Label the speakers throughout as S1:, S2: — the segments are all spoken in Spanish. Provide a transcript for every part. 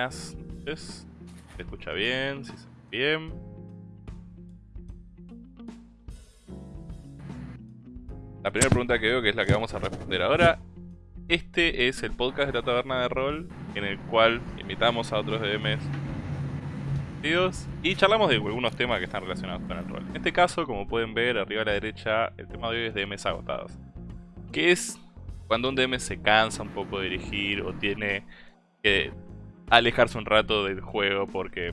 S1: buenas. ¿Se escucha bien? ¿Si se bien? La primera pregunta que veo, que es la que vamos a responder ahora. Este es el podcast de la taberna de rol, en el cual invitamos a otros DMs y charlamos de algunos temas que están relacionados con el rol. En este caso, como pueden ver arriba a la derecha, el tema de hoy es DMs agotados. Que es cuando un DM se cansa un poco de dirigir o tiene que alejarse un rato del juego porque...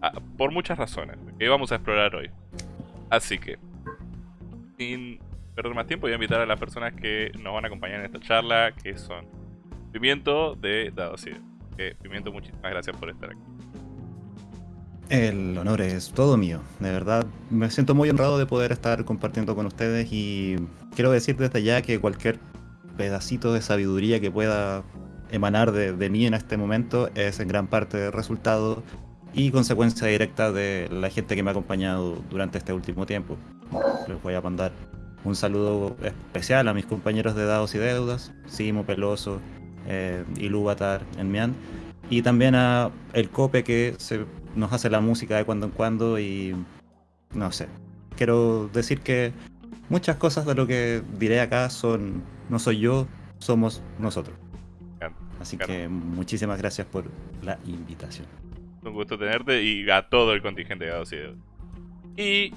S1: Ah, por muchas razones, que vamos a explorar hoy. Así que, sin perder más tiempo, voy a invitar a las personas que nos van a acompañar en esta charla, que son Pimiento de Dados Que Pimiento, muchísimas gracias por estar aquí.
S2: El honor es todo mío, de verdad. Me siento muy honrado de poder estar compartiendo con ustedes y quiero decir desde ya que cualquier pedacito de sabiduría que pueda emanar de, mí en este momento es en gran parte resultado y consecuencia directa de la gente que me ha acompañado durante este último tiempo. Les voy a mandar un saludo especial a mis compañeros de Dados y Deudas, Simo Peloso eh, y Lubatar en Mian, y también a el Cope que se, nos hace la música de cuando en cuando y no sé. Quiero decir que muchas cosas de lo que diré acá son no soy yo, somos nosotros. Así que muchísimas gracias por la invitación.
S1: Un gusto tenerte y a todo el contingente de Gados y Y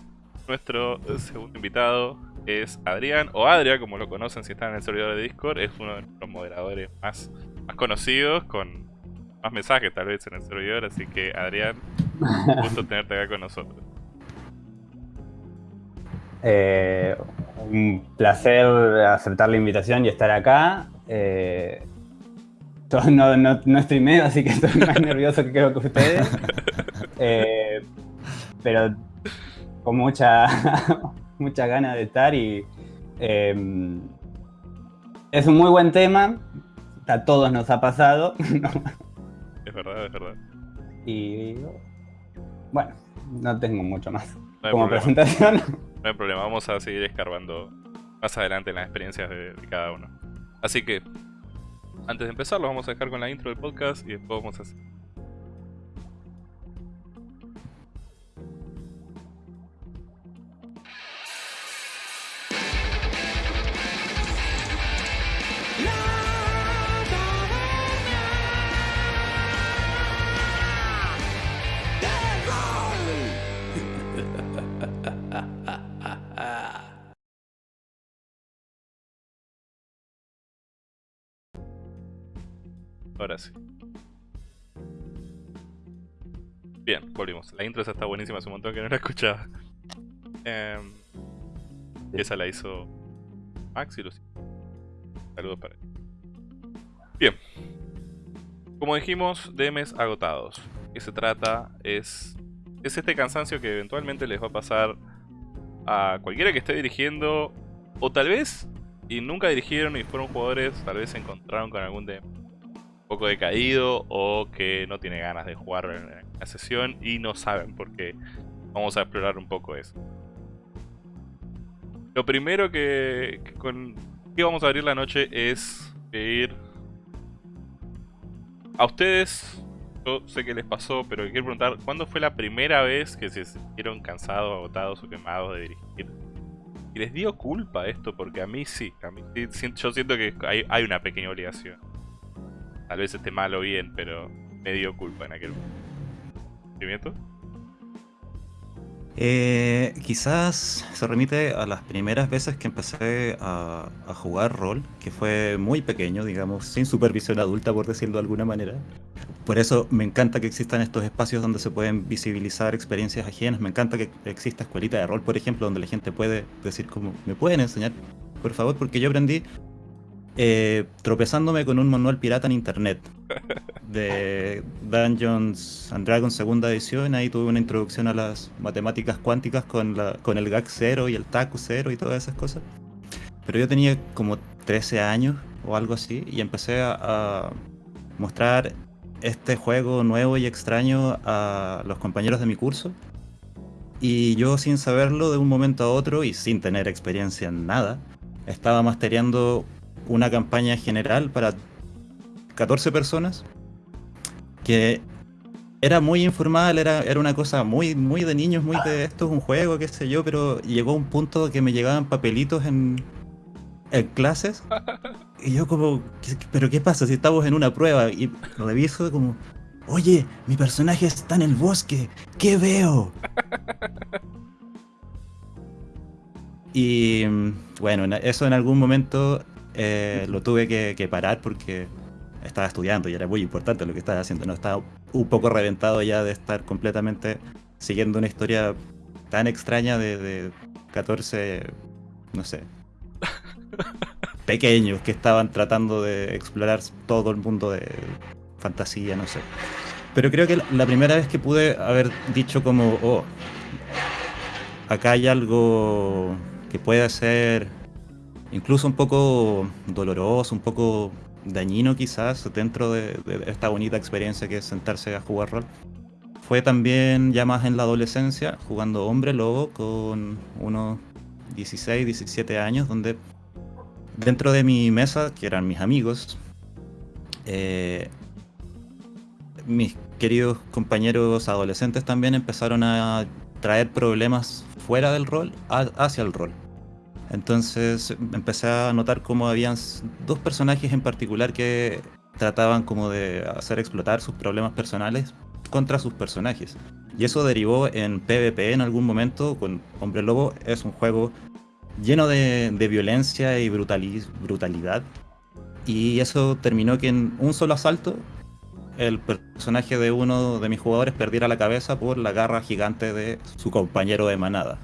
S1: nuestro segundo invitado es Adrián, o Adria, como lo conocen si están en el servidor de Discord. Es uno de los moderadores más, más conocidos, con más mensajes tal vez en el servidor. Así que Adrián, un gusto tenerte acá con nosotros.
S3: Eh, un placer aceptar la invitación y estar acá. Eh, no, no, no estoy medio, así que estoy más nervioso que creo que ustedes. Eh, pero con mucha, mucha ganas de estar y em, es un muy buen tema. A todos nos ha pasado.
S1: Es verdad, es verdad.
S3: Y bueno, no tengo mucho más como presentación.
S1: No hay problema, vamos a seguir escarbando más adelante en las experiencias de cada uno. Así que antes de empezar, lo vamos a dejar con la intro del podcast y después vamos a Ahora sí. Bien, volvimos. La intro esa está buenísima, hace un montón que no la escuchaba. Em, esa la hizo Max y Lucy. Saludos para él. Bien. Como dijimos, DMs agotados. ¿Qué se trata? Es, es este cansancio que eventualmente les va a pasar a cualquiera que esté dirigiendo, o tal vez, y nunca dirigieron y fueron jugadores, tal vez se encontraron con algún DM poco decaído o que no tiene ganas de jugar en la sesión y no saben por qué. Vamos a explorar un poco eso. Lo primero que, que con que vamos a abrir la noche es ir a ustedes. Yo sé que les pasó, pero quiero preguntar, ¿cuándo fue la primera vez que se sintieron cansados, agotados o quemados de dirigir? Y les dio culpa esto, porque a mí sí, a mí yo siento que hay, hay una pequeña obligación. Tal vez esté mal o bien, pero me dio culpa en aquel momento.
S2: Eh, quizás se remite a las primeras veces que empecé a, a, jugar rol, que fue muy pequeño, digamos, sin supervisión adulta, por decirlo de alguna manera. Por eso me encanta que existan estos espacios donde se pueden visibilizar experiencias ajenas. Me encanta que exista escuelita de rol, por ejemplo, donde la gente puede decir como, ¿me pueden enseñar? Por favor, porque yo aprendí eh, tropezándome con un manual pirata en internet de Dungeons and Dragons segunda edición. Ahí tuve una introducción a las matemáticas cuánticas con, la, con el GAG 0 y el TACU 0 y todas esas cosas. Pero yo tenía como 13 años o algo así y empecé a, a mostrar este juego nuevo y extraño a los compañeros de mi curso. Y yo sin saberlo de un momento a otro y sin tener experiencia en nada, estaba mastereando una campaña general para 14 personas que era muy informal, era, era una cosa muy, muy de niños, muy de esto es un juego, qué sé yo, pero llegó un punto que me llegaban papelitos en, en clases y yo como, pero qué pasa si estamos en una prueba y reviso como, oye, mi personaje está en el bosque, ¿qué veo? Y bueno, eso en algún momento eh, lo tuve que, que, parar porque estaba estudiando y era muy importante lo que estaba haciendo. No estaba un poco reventado ya de estar completamente siguiendo una historia tan extraña de, de 14, no sé, pequeños que estaban tratando de explorar todo el mundo de fantasía, no sé. Pero creo que la primera vez que pude haber dicho como, oh, acá hay algo que puede ser incluso un poco doloroso, un poco dañino quizás dentro de, esta bonita experiencia que es sentarse a jugar rol. Fue también ya más en la adolescencia, jugando hombre lobo con unos 16, 17 años, donde dentro de mi mesa, que eran mis amigos, eh, mis queridos compañeros adolescentes también empezaron a traer problemas fuera del rol hacia el rol. Entonces empecé a notar cómo habían dos personajes en particular que trataban como de hacer explotar sus problemas personales contra sus personajes. Y eso derivó en PvP en algún momento con Hombre Lobo. Es un juego lleno de, de violencia y brutalidad. Y eso terminó que en un solo asalto el personaje de uno de mis jugadores perdiera la cabeza por la garra gigante de su compañero de manada.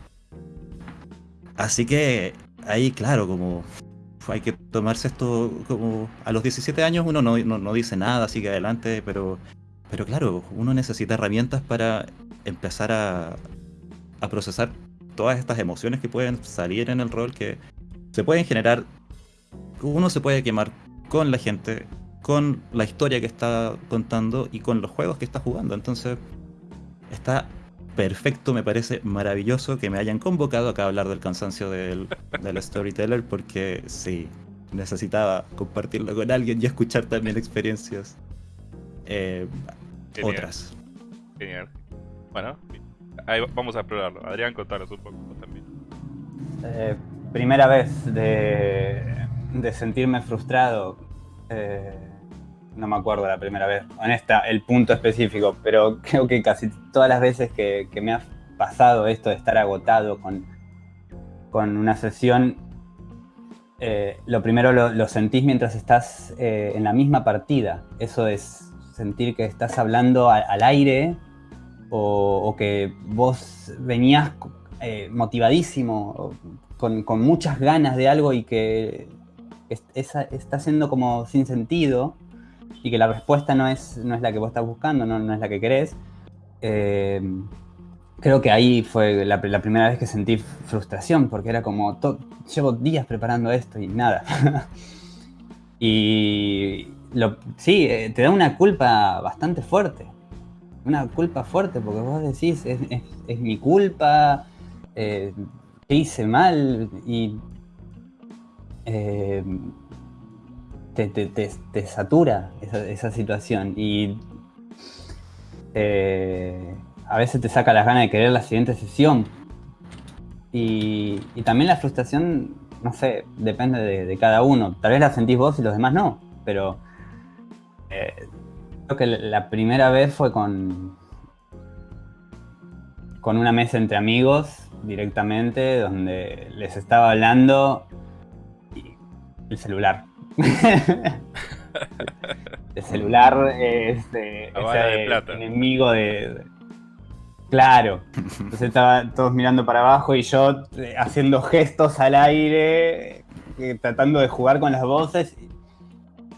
S2: Así que ahí, claro, como hay que tomarse esto como a los 17 años uno no, no, no, dice nada, sigue adelante, pero, pero claro, uno necesita herramientas para empezar a, a procesar todas estas emociones que pueden salir en el rol, que se pueden generar, uno se puede quemar con la gente, con la historia que está contando y con los juegos que está jugando. Entonces, está perfecto, me parece maravilloso que me hayan convocado acá a hablar del cansancio del, del storyteller, porque sí, necesitaba compartirlo con alguien y escuchar también experiencias eh,
S1: Genial.
S2: otras.
S1: Genial. Bueno, ahí vamos a explorarlo. Adrián, contanos un poco también.
S3: Eh, primera vez de, de sentirme frustrado. Eh, no me acuerdo la primera vez, honesta, el punto específico, pero creo que casi todas las veces que, me ha pasado esto de estar agotado con, con una sesión, eh, lo primero lo, lo, sentís mientras estás eh, en la misma partida. Eso es sentir que estás hablando al aire o, que vos venías eh, motivadísimo, con, con, muchas ganas de algo y que es, es, está siendo como sin sentido y que la respuesta no es, no es la que vos estás buscando, no, no es la que querés, eh, creo que ahí fue la, primera vez que sentí frustración, porque era como, llevo días preparando esto y nada. y sí, eh, te da una culpa bastante fuerte. Una culpa fuerte, porque vos decís, es, es, mi culpa, eh, ¿qué hice mal? Y eh, te, te, te, te, satura esa, esa situación. Y eh, a veces te saca las ganas de querer la siguiente sesión. Y, y también la frustración, no sé, depende de, cada uno. Tal vez la sentís vos y los demás no, pero eh, creo que la primera vez fue con, con una mesa entre amigos directamente, donde les estaba hablando y el celular. el celular es, eh, es enemigo de, Claro. Entonces estaban todos mirando para abajo y yo eh, haciendo gestos al aire, eh, tratando de jugar con las voces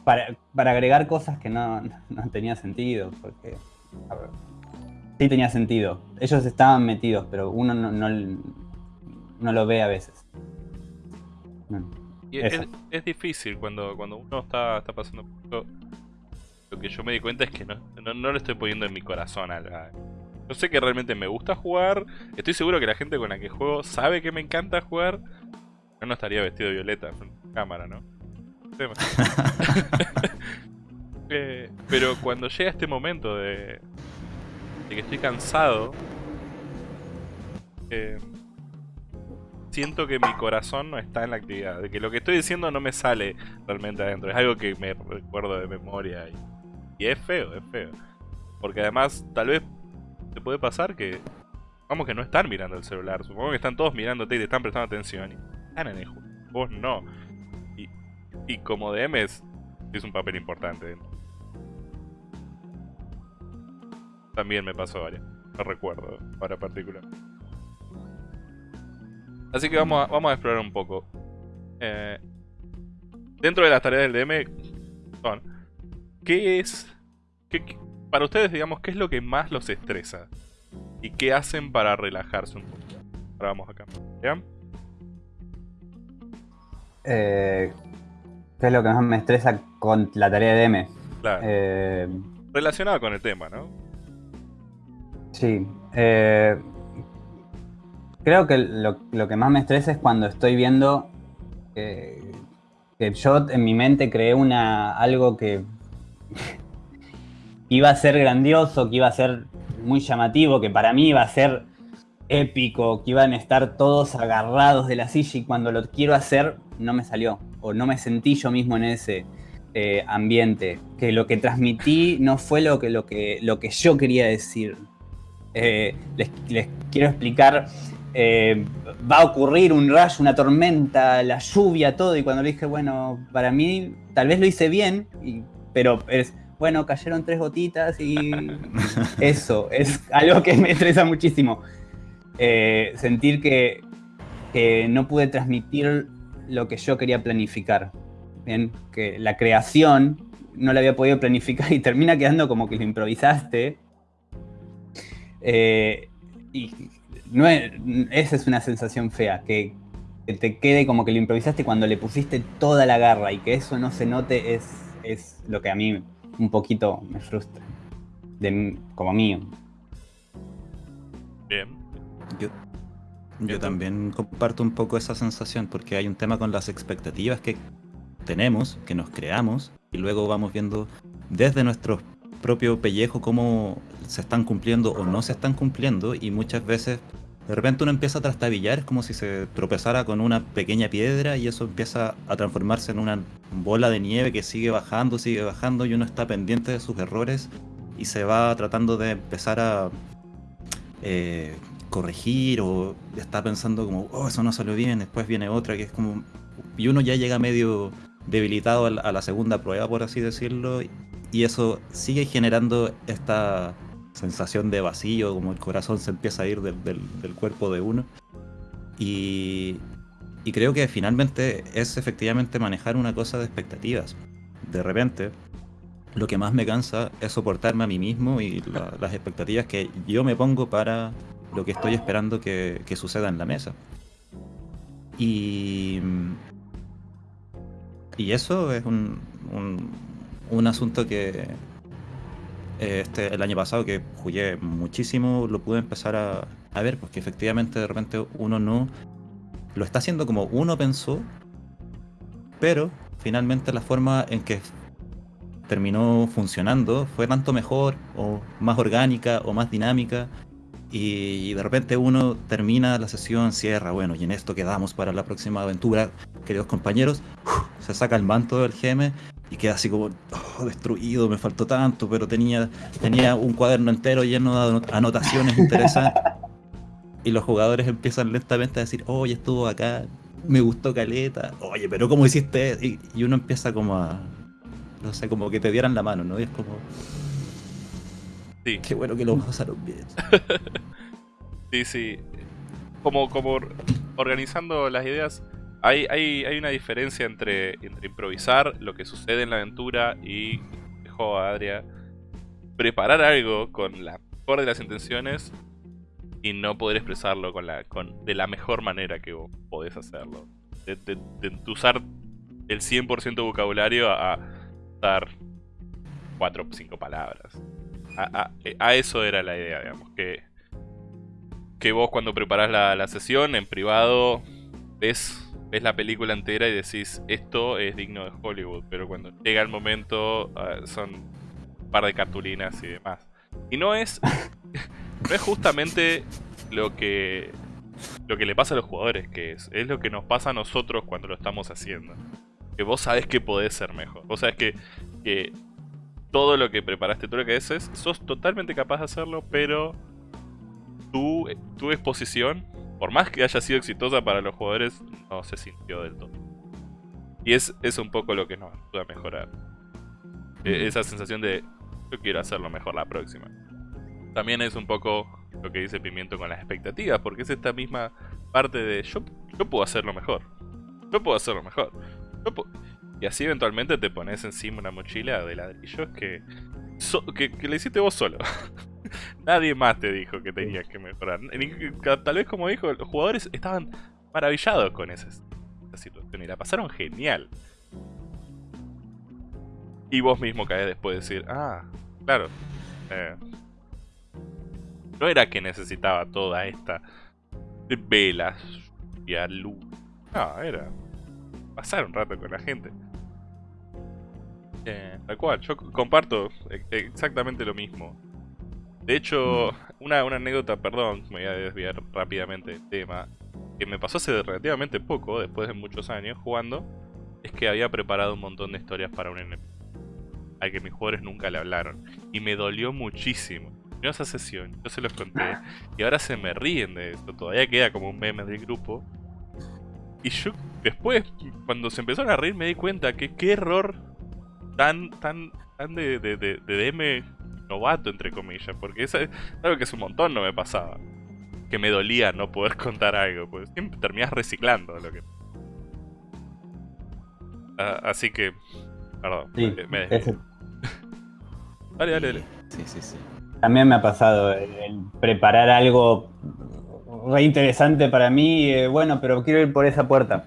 S3: para, para agregar cosas que no, no tenía sentido. Porque ver, sí tenía sentido. Ellos estaban metidos, pero uno no, no, no lo ve a veces.
S1: Y es, es, difícil cuando, cuando uno está, está pasando por Lo que yo me di cuenta es que no, no, no le estoy poniendo en mi corazón a la, yo sé que realmente me gusta jugar. Estoy seguro que la gente con la que juego sabe que me encanta jugar. Yo no estaría vestido de violeta en cámara, ¿no? eh, pero cuando llega este momento de, de que estoy cansado, eh, siento que mi corazón no está en la actividad. De que lo que estoy diciendo no me sale realmente adentro. Es algo que me recuerdo de memoria. Y, y es feo, es feo. Porque además, tal vez te puede pasar que. Vamos que no están mirando el celular. Supongo que están todos mirándote y te están prestando atención. Y están en el juego. Vos no. Y, como DM es, un papel importante. También me pasó varias. No recuerdo para particular. Así que vamos a, vamos a explorar un poco. Eh, dentro de las tareas del DM son. ¿Qué es. Qué, para ustedes, digamos, ¿qué es lo que más los estresa? ¿Y qué hacen para relajarse un poco? Ahora vamos acá. ¿Ya?
S3: Eh, ¿Qué es lo que más me estresa con la tarea de M?
S1: Claro. Eh, Relacionado con el tema, ¿no?
S3: Sí. Eh, creo que lo, que más me estresa es cuando estoy viendo que yo en mi mente creé una algo que iba a ser grandioso, que iba a ser muy llamativo, que para mí iba a ser épico, que iban a estar todos agarrados de la silla y cuando lo quiero hacer no me salió o no me sentí yo mismo en ese eh, ambiente, que lo que transmití no fue lo que, lo que, lo que yo quería decir. Eh, les, quiero explicar, eh, va a ocurrir un rayo, una tormenta, la lluvia, todo, y cuando le dije, bueno, para mí tal vez lo hice bien, y, pero es bueno, cayeron tres gotitas y eso, es algo que me estresa muchísimo. Eh, sentir que, que, no pude transmitir lo que yo quería planificar. ¿bien? Que la creación no la había podido planificar y termina quedando como que lo improvisaste. Eh, y no es, esa es una sensación fea, que, que, te quede como que lo improvisaste cuando le pusiste toda la garra y que eso no se note es, es lo que a mí un poquito me frustra. De, como mío.
S1: Bien.
S2: Yo, yo también comparto un poco esa sensación porque hay un tema con las expectativas que tenemos, que nos creamos y luego vamos viendo desde nuestro propio pellejo cómo se están cumpliendo o no se están cumpliendo y muchas veces de repente uno empieza a trastabillar, es como si se tropezara con una pequeña piedra y eso empieza a transformarse en una bola de nieve que sigue bajando, sigue bajando y uno está pendiente de sus errores y se va tratando de empezar a eh, corregir o está pensando como, oh, eso no salió bien, después viene otra que es como... Y uno ya llega medio debilitado a la segunda prueba, por así decirlo, y eso sigue generando esta sensación de vacío, como el corazón se empieza a ir del, del, cuerpo de uno. Y, y, creo que finalmente es efectivamente manejar una cosa de expectativas. De repente, lo que más me cansa es soportarme a mí mismo y la- las expectativas que yo me pongo para lo que estoy esperando que, que suceda en la mesa. Y, y eso es un, un, un asunto que este, el año pasado que jugué muchísimo, lo pude empezar a, ver, porque efectivamente de repente uno no lo está haciendo como uno pensó, pero finalmente la forma en que terminó funcionando fue tanto mejor o más orgánica o más dinámica y de repente uno termina la sesión, cierra, bueno, y en esto quedamos para la próxima aventura, queridos compañeros, se saca el manto del GM y queda así como oh, destruido, me faltó tanto, pero tenía, tenía un cuaderno entero lleno de anot- anotaciones interesantes. Y los jugadores empiezan lentamente a decir, oye, estuvo acá, me gustó Caleta, oye, pero ¿cómo hiciste? Y, y uno empieza como a, no sé, como que te dieran la mano, ¿no? Y es como,
S1: Sí,
S2: qué bueno que lo pasaron bien.
S1: sí, sí. Como, como organizando las ideas, hay, hay, hay una diferencia entre, entre improvisar lo que sucede en la aventura y, dejo a Adria, preparar algo con la mejor de las intenciones y no poder expresarlo con la, con, de la mejor manera que vos podés hacerlo. De, de- de usar el 100% vocabulario a, usar 4 o 5 palabras. A, a- a eso era la idea, digamos, que, que vos cuando preparás la, la sesión en privado ves, ves la película entera y decís, esto es digno de Hollywood, pero cuando llega el momento ah, son un par de cartulinas y demás. Y no es, no es justamente lo que, lo que le pasa a los jugadores, que es, es lo que nos pasa a nosotros cuando lo estamos haciendo. Que vos sabés que podés ser mejor. Vos sabés que, que todo lo que preparaste, todo lo que haces, sos totalmente capaz de hacerlo, pero tu, tu exposición, por más que haya sido exitosa para los jugadores, no se sintió del todo. Y es, es un poco lo que nos ayuda a mejorar. E- Esa sensación de yo quiero hacerlo mejor la próxima. También es un poco lo que dice Pimiento con las expectativas, porque es esta misma parte de yo, yo puedo hacerlo mejor. Yo puedo hacerlo mejor. Yo pu- y así eventualmente te pones encima una mochila de ladrillos que, so- que, que le hiciste vos solo. Nadie más te dijo que tenías que mejorar. Tal vez como dijo, los jugadores estaban maravillados con esa, esa situación y la pasaron genial. Y vos mismo caes después de decir, ah, claro. eh, no era que necesitaba toda esta velas y luz. No, era pasar un rato con la gente. Eh, tal cual, yo comparto e- exactamente lo mismo. De hecho, una, una anécdota, perdón, me voy a desviar rápidamente del tema, que me pasó hace relativamente poco, después de muchos años jugando, es que había preparado un montón de historias para un enemigo, al que mis jugadores nunca le hablaron, y me dolió muchísimo. En esa sesión, yo se los conté, y ahora se me ríen de esto, todavía queda como un meme del grupo. Y yo después, cuando se empezaron a reír, me di cuenta que qué error tan, tan, tan de, de, de, de DM novato, entre comillas, porque eso es algo que hace un montón no me pasaba. Que me dolía no poder contar algo, pues siempre terminás reciclando lo que... Ah, así que... Perdón,
S3: Sí,
S1: me
S3: ese-.
S1: Dale, dale, dale.
S2: Sí, sí, sí.
S3: También me ha pasado el, el preparar algo re interesante para mí. eh, bueno, pero quiero ir por esa puerta.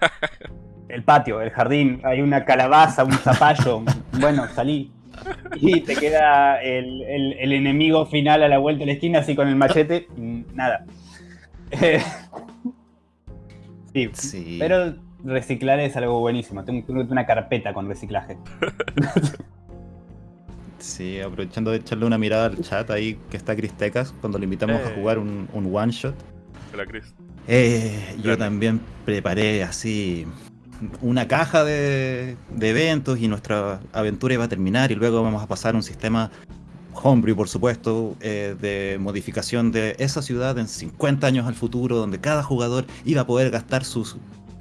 S3: El patio, el jardín, hay una calabaza, un zapallo. Bueno, salí. Y te queda el, el- el enemigo final a la vuelta de la esquina, así con el machete. Nada. Eh, sí,
S2: Sí.
S3: pero reciclar es algo buenísimo. Tengo, tengo una carpeta con reciclaje.
S2: Sí, aprovechando de echarle una mirada al chat ahí que está Cristecas cuando le invitamos a
S1: Eh.
S2: jugar un, un one shot.
S1: Hola, Chris.
S2: Eh, yo también preparé así una caja de, de eventos y nuestra aventura iba a terminar y luego vamos a pasar a un sistema homebrew, por supuesto, eh, de modificación de esa ciudad en 50 años al futuro, donde cada jugador iba a poder gastar sus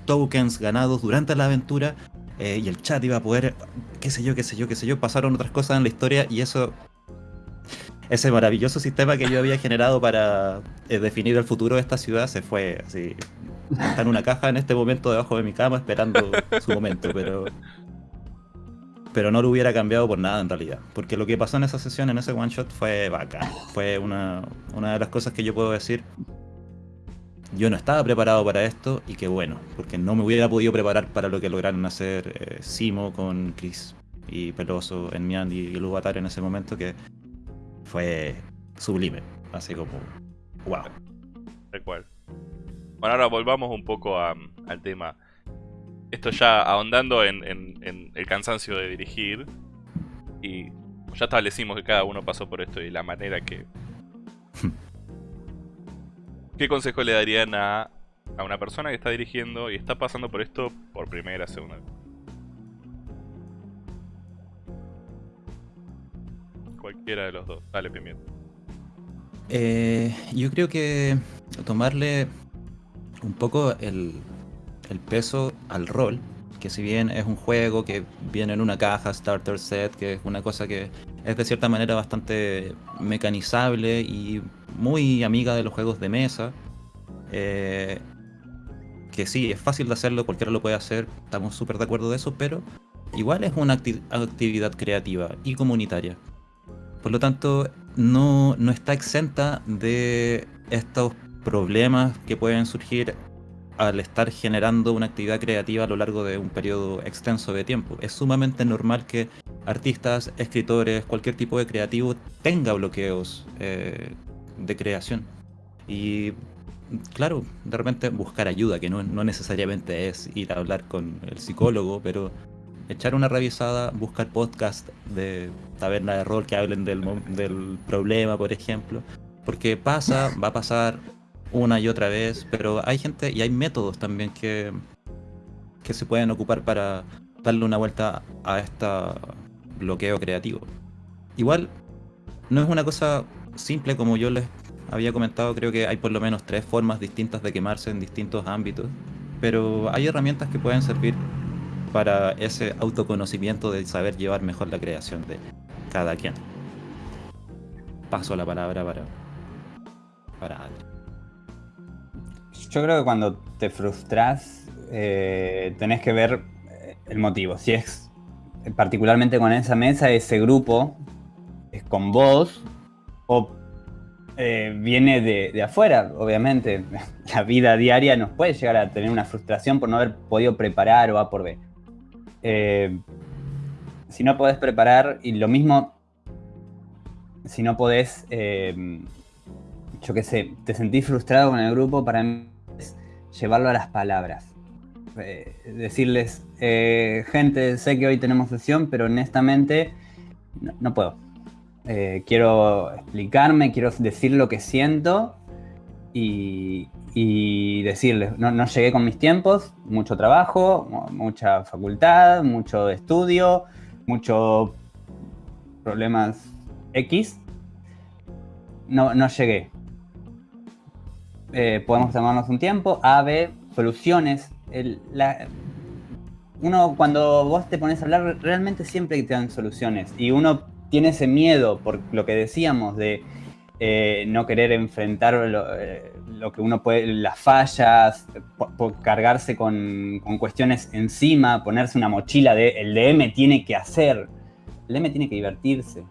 S2: tokens ganados durante la aventura eh, y el chat iba a poder, qué sé yo, qué sé yo, qué sé yo, pasaron otras cosas en la historia y eso ese maravilloso sistema que yo había generado para eh, definir el futuro de esta ciudad se fue así. Está en una caja en este momento debajo de mi cama esperando su momento, pero. pero no lo hubiera cambiado por nada en realidad. Porque lo que pasó en esa sesión, en ese one shot, fue bacán. Fue una, una de las cosas que yo puedo decir. Yo no estaba preparado para esto y qué bueno, porque no me hubiera podido preparar para lo que lograron hacer eh, Simo con Chris y Peloso, Enmian y Lubatar en ese momento, que fue sublime. Así como, wow.
S1: Cual. Bueno, ahora volvamos un poco a- al tema. Esto ya ahondando en, en- en el cansancio de dirigir. Y ya establecimos que cada uno pasó por esto y la manera que. ¿Qué consejo le darían a, a una persona que está dirigiendo y está pasando por esto por primera, segunda vez? De los dos. Dale, Pimiento.
S2: Eh, yo creo que tomarle un poco el, peso al rol, que si bien es un juego que viene en una caja, starter set, que es una cosa que es de cierta manera bastante mecanizable y muy amiga de los juegos de mesa, eh, que sí, es fácil de hacerlo, cualquiera lo puede hacer, estamos súper de acuerdo de eso, pero igual es una acti- actividad creativa y comunitaria. Por lo tanto, no, no está exenta de estos problemas que pueden surgir al estar generando una actividad creativa a lo largo de un periodo extenso de tiempo. Es sumamente normal que artistas, escritores, cualquier tipo de creativo tenga bloqueos eh, de creación. Y claro, de repente buscar ayuda, que no, no necesariamente es ir a hablar con el psicólogo, pero echar una revisada, buscar podcasts de taberna de rol que hablen del, del problema, por ejemplo. Porque pasa, va a pasar una y otra vez, pero hay gente y hay métodos también que, que se pueden ocupar para darle una vuelta a este bloqueo creativo. Igual, no es una cosa simple como yo les había comentado, creo que hay por lo menos tres formas distintas de quemarse en distintos ámbitos, pero hay herramientas que pueden servir para ese autoconocimiento de saber llevar mejor la creación de cada quien. Paso la palabra para para.
S3: Yo creo que cuando te frustras, eh, tenés que ver eh, el motivo. Si es particularmente con esa mesa, ese grupo es con vos o eh, viene de, de afuera, obviamente. La vida diaria nos puede llegar a tener una frustración por no haber podido preparar o A por B. Eh, si no podés preparar, y lo mismo si no podés, eh, yo qué sé, te sentís frustrado con el grupo, para mí es llevarlo a las palabras. Eh, decirles, gente, sé que hoy tenemos sesión, pero honestamente no, puedo. Quiero explicarme, quiero decir lo que siento y, decirles, no, no llegué con mis tiempos, mucho trabajo, mu- mucha facultad, mucho estudio, muchos problemas X. No, no llegué. Eh, podemos tomarnos un tiempo. A, B, soluciones. El- uno cuando vos te pones a hablar, realmente siempre te dan soluciones. Y uno tiene ese miedo por lo que decíamos de eh, no querer enfrentar lo, eh, lo que uno puede, las fallas, cargarse con, con cuestiones encima, ponerse una mochila de el DM tiene que hacer. El DM tiene que divertirse.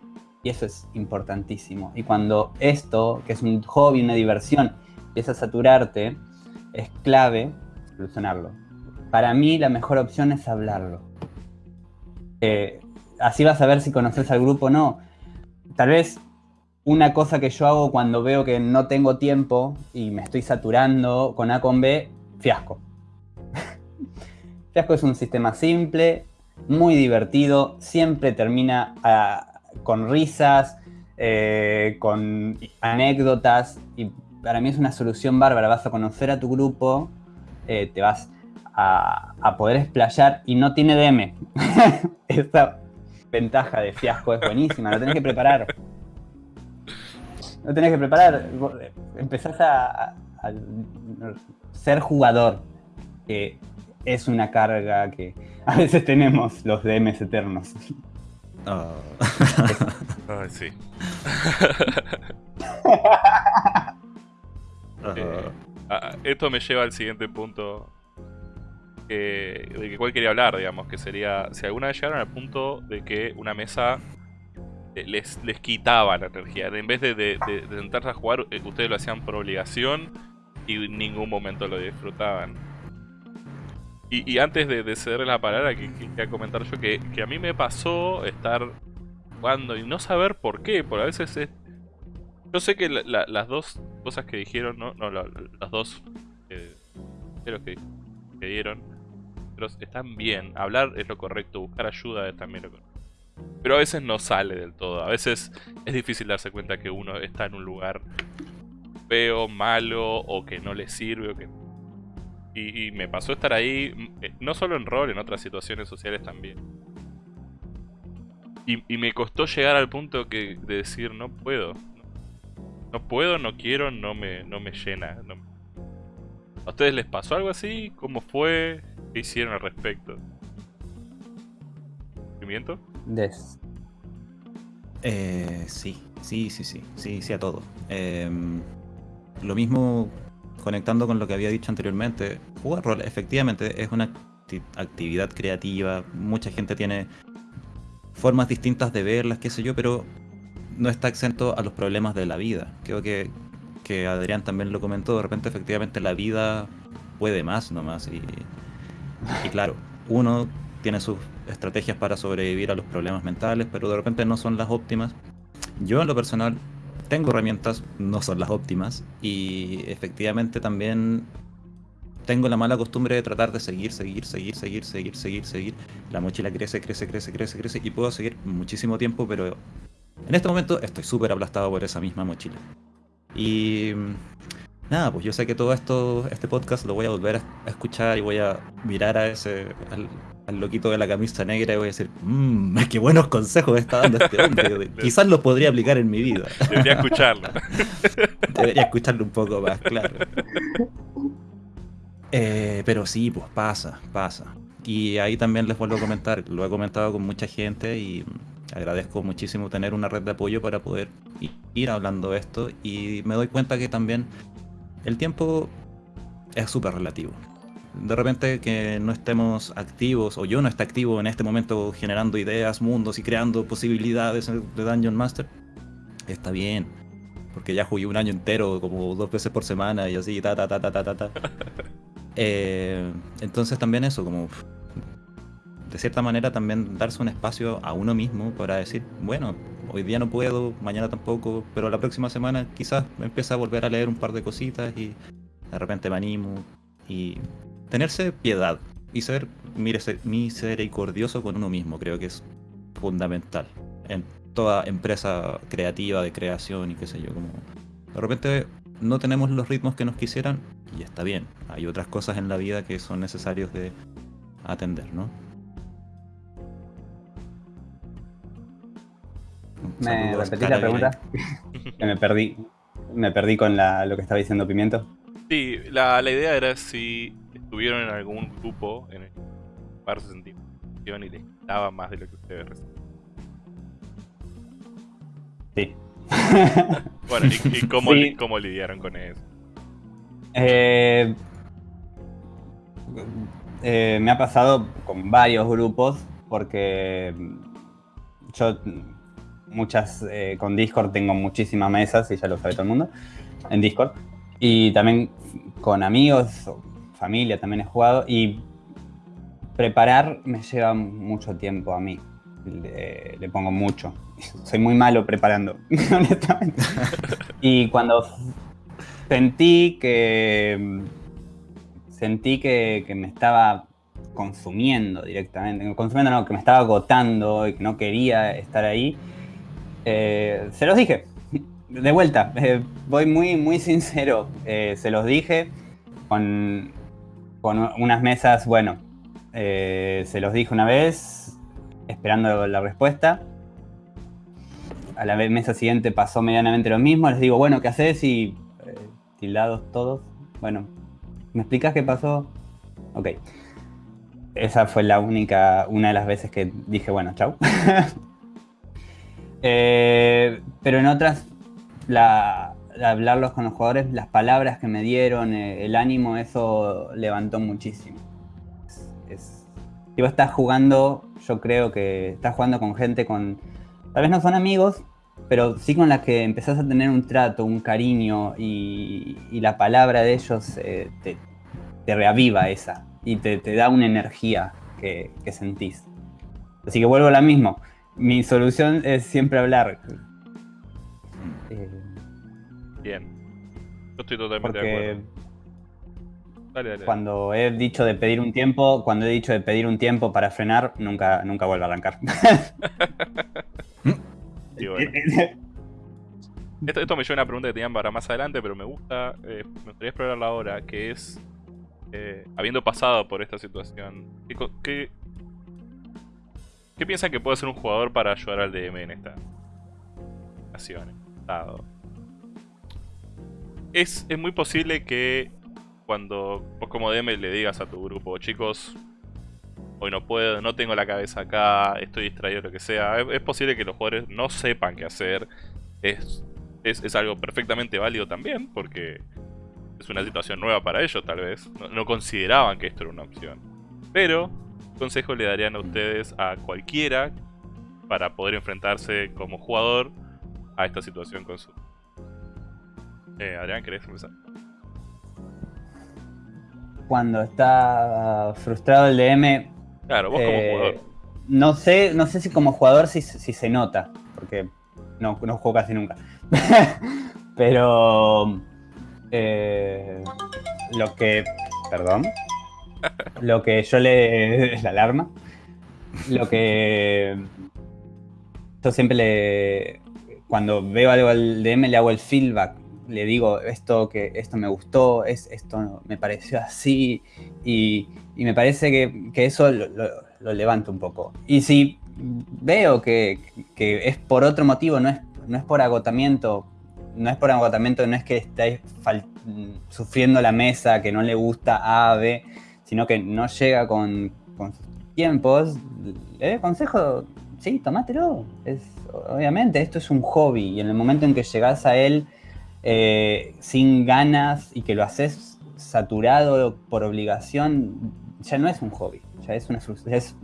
S3: Y eso es importantísimo. Y cuando esto, que es un hobby, una diversión, empieza a saturarte, es clave solucionarlo. Para mí la mejor opción es hablarlo. Eh, así vas a ver si conoces al grupo o no. Tal vez una cosa que yo hago cuando veo que no tengo tiempo y me estoy saturando con A con B, fiasco. fiasco es un sistema simple, muy divertido, siempre termina ah, con risas, eh, con anécdotas y para mí es una solución bárbara. Vas a conocer a tu grupo, eh, te vas a, a poder explayar y no tiene DM. Esta ventaja de fiasco es buenísima, lo tenés que preparar. Lo tenés que preparar. Eh, Empezás a, a- a ser jugador, que es una carga que a veces tenemos los DMs eternos.
S2: Ah.
S1: Ay, sí. Eh, esto me lleva al siguiente punto. eh, de que cuál quería hablar, digamos, que sería si alguna vez llegaron al punto de que una mesa les, les quitaba la energía. En vez de, de, sentarse a jugar, eh, ustedes lo hacían por obligación y en ningún momento lo disfrutaban. Y, antes de, de ceder la palabra, que, que quería comentar yo que, a mí me pasó estar jugando y no saber por qué, por a veces es... Yo sé que la- la- las dos cosas que dijeron, no, no, la- las dos eh, que, que dieron, pero están bien. Hablar es lo correcto, buscar ayuda es también lo correcto. Pero a veces no sale del todo. A veces es difícil darse cuenta que uno está en un lugar feo, malo, o que no le sirve, o que... Y, me pasó estar ahí, mm, eh, no solo en rol, en otras situaciones sociales también. Y, me costó llegar al punto que, de decir, no puedo. No puedo, no quiero, no me, no me llena. ¿A ustedes les pasó algo así? ¿Cómo fue? ¿Qué hicieron al respecto? ¿Pimiento?
S3: Des.
S2: Eh, sí, sí, sí, sí, sí, sí a todo. Em, lo mismo conectando con lo que había dicho anteriormente, jugar rol efectivamente es una acti- actividad creativa, mucha gente tiene formas distintas de verlas, qué sé yo, pero no está exento a los problemas de la vida. Creo que, que Adrián también lo comentó, de repente efectivamente la vida puede más nomás y, y claro, uno tiene sus estrategias para sobrevivir a los problemas mentales, pero de repente no son las óptimas. Yo en lo personal tengo herramientas, no son las óptimas, y efectivamente también tengo la mala costumbre de tratar de seguir, seguir, seguir, seguir, seguir, seguir, seguir. La mochila crece, crece, crece, crece, crece, y puedo seguir muchísimo tiempo, pero en este momento estoy súper aplastado por esa misma mochila. Y nada, pues yo sé que todo esto, este podcast lo voy a volver a escuchar y voy a mirar a ese, al, al loquito de la camisa negra y voy a decir, mmm, qué buenos consejos está dando este hombre. Quizás los podría aplicar en mi vida.
S1: Debería escucharlo.
S2: Debería escucharlo un poco más, claro. Eh, pero sí, pues pasa, pasa. Y ahí también les vuelvo a comentar, lo he comentado con mucha gente y agradezco muchísimo tener una red de apoyo para poder ir hablando de esto y me doy cuenta que también el tiempo es súper relativo. De repente que no estemos activos o yo no esté activo en este momento generando ideas, mundos y creando posibilidades de Dungeon Master, está bien. Porque ya jugué un año entero, como dos veces por semana y así, ta, ta, ta, ta, ta, ta. Eh, entonces también eso, como de cierta manera también darse un espacio a uno mismo para decir, bueno, hoy día no puedo, mañana tampoco, pero la próxima semana quizás me empiece a volver a leer un par de cositas y de repente me animo y tenerse piedad y ser mírese- misericordioso con uno mismo, creo que es fundamental en toda empresa creativa de creación y qué sé yo, como de repente no tenemos los ritmos que nos quisieran y está bien, hay otras cosas en la vida que son necesarios de atender, ¿no?
S3: ¿Me repetís la pregunta? que me perdí. Me perdí con la- lo que estaba diciendo Pimiento.
S1: Sí, la, la idea era si estuvieron en algún grupo en el cual se sentían y les daba más de lo que ustedes recibían.
S3: Sí.
S1: Bueno, ¿y, y cómo,
S3: Sí.
S1: cómo lidiaron con eso?
S3: Eh, eh, me ha pasado con varios grupos porque yo muchas eh, con Discord tengo muchísimas mesas y ya lo sabe todo el mundo en Discord y también con amigos familia también he jugado y preparar me lleva mucho tiempo a mí. Le, pongo mucho. Soy muy malo preparando honestamente. Y cuando sentí que sentí que, que me estaba consumiendo directamente, consumiendo no, que me estaba agotando y que no quería estar ahí, eh, se los dije, de vuelta, eh, voy muy, muy sincero, eh, se los dije con, unas mesas, bueno, eh, se los dije una vez, esperando la respuesta, a la mesa siguiente pasó medianamente lo mismo, les digo, bueno, ¿qué haces? Y eh, tildados todos, bueno, ¿me explicas qué pasó? Ok. Esa fue la única, una de las veces que dije, bueno, chau. Eh, pero en otras, la hablarlos con los jugadores, las palabras que me dieron, eh, el ánimo, eso levantó muchísimo. es, si vos estás jugando, yo creo que estás jugando con gente con, tal vez no son amigos, pero sí con las que empezás a tener un trato, un cariño y, la palabra de ellos eh, te, reaviva esa y te, da una energía que, sentís. Así que vuelvo a la mismo. Mi solución es siempre hablar.
S1: Bien. Yo estoy totalmente de acuerdo.
S3: Cuando he dicho de pedir un tiempo, cuando he dicho de pedir un tiempo para frenar, nunca, nunca vuelvo a arrancar.
S1: esto, me lleva a una pregunta que tenían para más adelante, pero me gusta, eh, me gustaría explorarla ahora, que es, eh, habiendo pasado por esta situación, ¿qué, qué, piensan que puede hacer un jugador para ayudar al DM en esta situación? Es, es muy posible que cuando vos como DM le digas a tu grupo, chicos, hoy no puedo, no tengo la cabeza acá, estoy distraído, lo que sea, es, posible que los jugadores no sepan qué hacer. Es, es, algo perfectamente válido también, porque es una situación nueva para ellos tal vez. No, consideraban que esto era una opción. Pero, consejo le darían a ustedes a cualquiera para poder enfrentarse como jugador a esta situación con su... Eh, Adrián, ¿querés empezar?
S3: cuando está frustrado el DM.
S1: Claro, vos como eh, jugador.
S3: No sé, no sé si como jugador si, se nota, porque no, no juego casi nunca. Pero eh, lo que. Perdón. Lo que yo le. La alarma. Lo que. Yo siempre le. Cuando veo algo al DM le hago el feedback le digo esto que esto me gustó, es, esto me pareció así, y, me parece que, eso lo, levanto un poco. Y si veo que, es por otro motivo, no es, no es por agotamiento, no es por agotamiento, no es que estáis sufriendo la mesa, que no le gusta A, B, sino que no llega con, con sus tiempos, consejo, sí, tomátelo. Es, obviamente, esto es un hobby y en el momento en que llegas a él eh, sin ganas y que lo haces saturado por obligación, ya no es un hobby, ya es una, es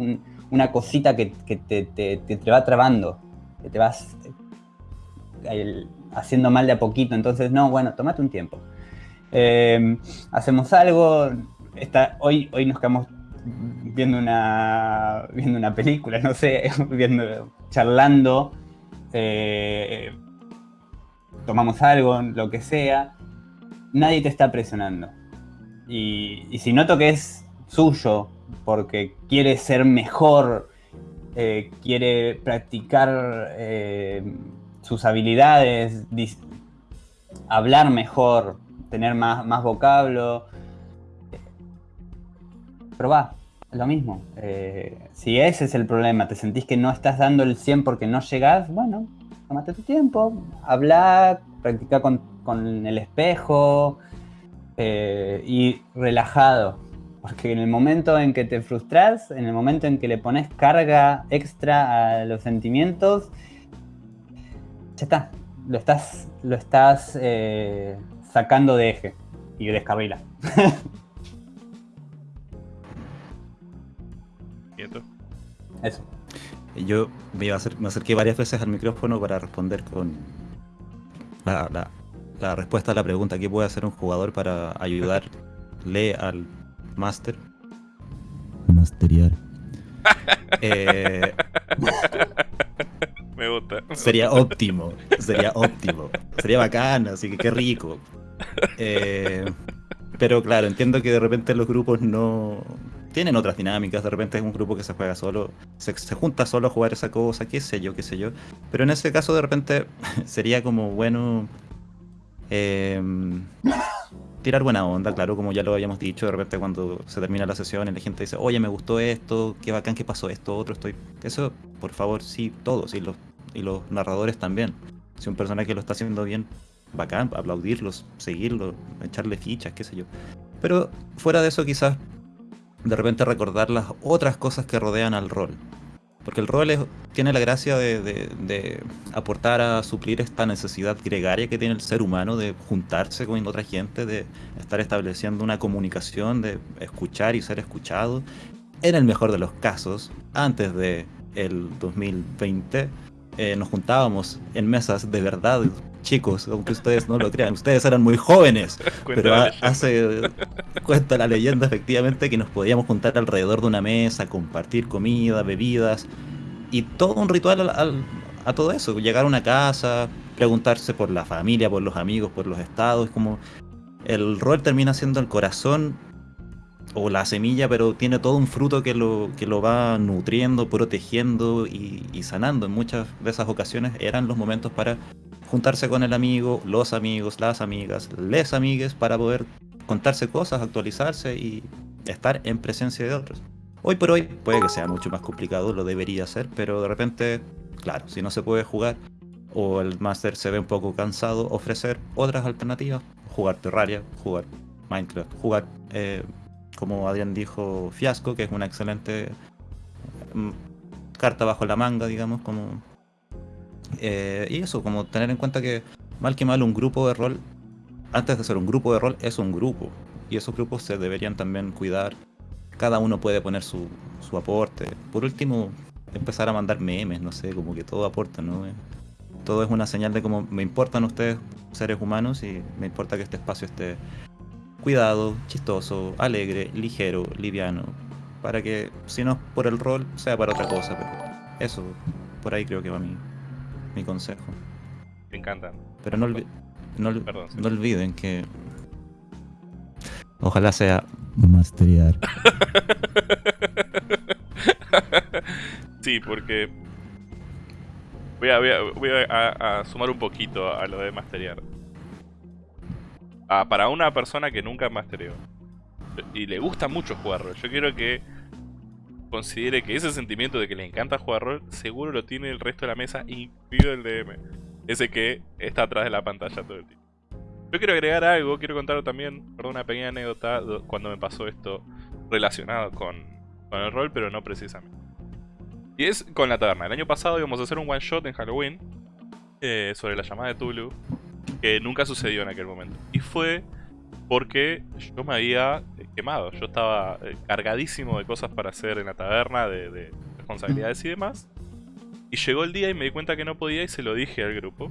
S3: una cosita que, te, va trabando, que te vas eh, haciendo mal de a poquito. Entonces, no, bueno, tomate un tiempo. Eh, hacemos algo, hoy, hoy nos quedamos viendo una, viendo una película, no sé, viendo, charlando tomamos algo, lo que sea, nadie te está presionando. Y, si noto que es suyo, porque quiere ser mejor, eh, quiere practicar eh, sus habilidades, hablar mejor, tener más, más vocablo, probá, lo mismo. Eh, si ese es el problema, te sentís que no estás dando el 100 porque no llegás, bueno, tómate tu tiempo, habla, practica con, el espejo eh, y relajado. Porque en el momento en que te frustras, en el momento en que le pones carga extra a los sentimientos, ya está, lo estás, lo estás eh, sacando de eje y descarrila. Eso.
S2: Yo me, acerqué varias veces al micrófono para responder con la, respuesta a la pregunta, ¿qué puede hacer un jugador para ayudarle al máster? Masteriar.
S1: Eh, me gusta.
S2: Sería óptimo, sería óptimo, sería bacán, así que qué rico. Eh, pero claro, entiendo que de repente los grupos no, tienen otras dinámicas, de repente es un grupo que se juega solo, se, junta solo a jugar esa cosa, qué sé yo, qué sé yo. Pero en ese caso de repente sería como bueno em, tirar buena onda, claro, como ya lo habíamos dicho, de repente cuando se termina la sesión y la gente dice, oye, me gustó esto, qué bacán que pasó esto, otro, estoy... Eso, por favor, sí, todos, y los, y los narradores también. Si un personaje lo está haciendo bien, bacán, aplaudirlos, seguirlo, echarle fichas, qué sé yo. Pero fuera de eso quizás de repente recordar las otras cosas que rodean al rol. Porque el rol tiene la gracia de, aportar a suplir esta necesidad gregaria que tiene el ser humano de juntarse con otra gente, de estar estableciendo una comunicación, de escuchar y ser escuchado. en el mejor de los casos, antes de el 2020, eh, nos juntábamos en mesas de verdad, chicos, aunque ustedes no lo crean, ustedes eran muy jóvenes, pero hace cuenta la leyenda efectivamente que nos podíamos juntar alrededor de una mesa, compartir comida, bebidas y todo un ritual a todo eso, llegar a una casa, preguntarse por la familia, por los amigos, por los estados, como el rol termina siendo el corazón o la semilla, pero tiene todo un fruto que lo, que lo va nutriendo, protegiendo y, sanando. En muchas de esas ocasiones eran los momentos para juntarse con el amigo, los amigos, las amigas, les amigues, para poder contarse cosas, actualizarse y estar en presencia de otros. Hoy por hoy puede que sea mucho más complicado, lo debería ser, pero de repente, claro, si no se puede jugar o el máster se ve un poco cansado, ofrecer otras alternativas, jugar Terraria, jugar Minecraft, jugar eh, como Adrián dijo, Fiasco, que es una excelente mm, carta bajo la manga, digamos, como... Eh, y eso, como tener en cuenta que mal que mal un grupo de rol, antes de ser un grupo de rol, es un grupo. Y esos grupos se deberían también cuidar. Cada uno puede poner su, su aporte. Por último, empezar a mandar memes, no sé, como que todo aporta, ¿no? Todo es una señal de cómo me importan ustedes, seres humanos, y me importa que este espacio esté cuidado, chistoso, alegre, ligero, liviano, para que si no es por el rol, sea para otra cosa, pero eso, por ahí creo que va mi, mi consejo.
S1: Me encanta.
S2: Pero no, no, no olviden que ojalá sea masterear.
S1: sí, porque voy a, voy a, a, sumar un poquito a lo de masterear para una persona que nunca mastereó y le gusta mucho jugar rol, yo quiero que considere que ese sentimiento de que le encanta jugar rol, seguro lo tiene el resto de la mesa, incluido el DM. Ese que está atrás de la pantalla todo el tiempo. Yo quiero agregar algo, quiero contar también, perdón, una pequeña anécdota cuando me pasó esto relacionado con, con el rol, pero no precisamente. Y es con la taberna. El año pasado íbamos a hacer un one shot en Halloween eh, sobre la llamada de Tulu que nunca sucedió en aquel momento. Y fue porque yo me había quemado. Yo estaba eh, cargadísimo de cosas para hacer en la taberna, de, responsabilidades y demás. Y llegó el día y me di cuenta que no podía y se lo dije al grupo.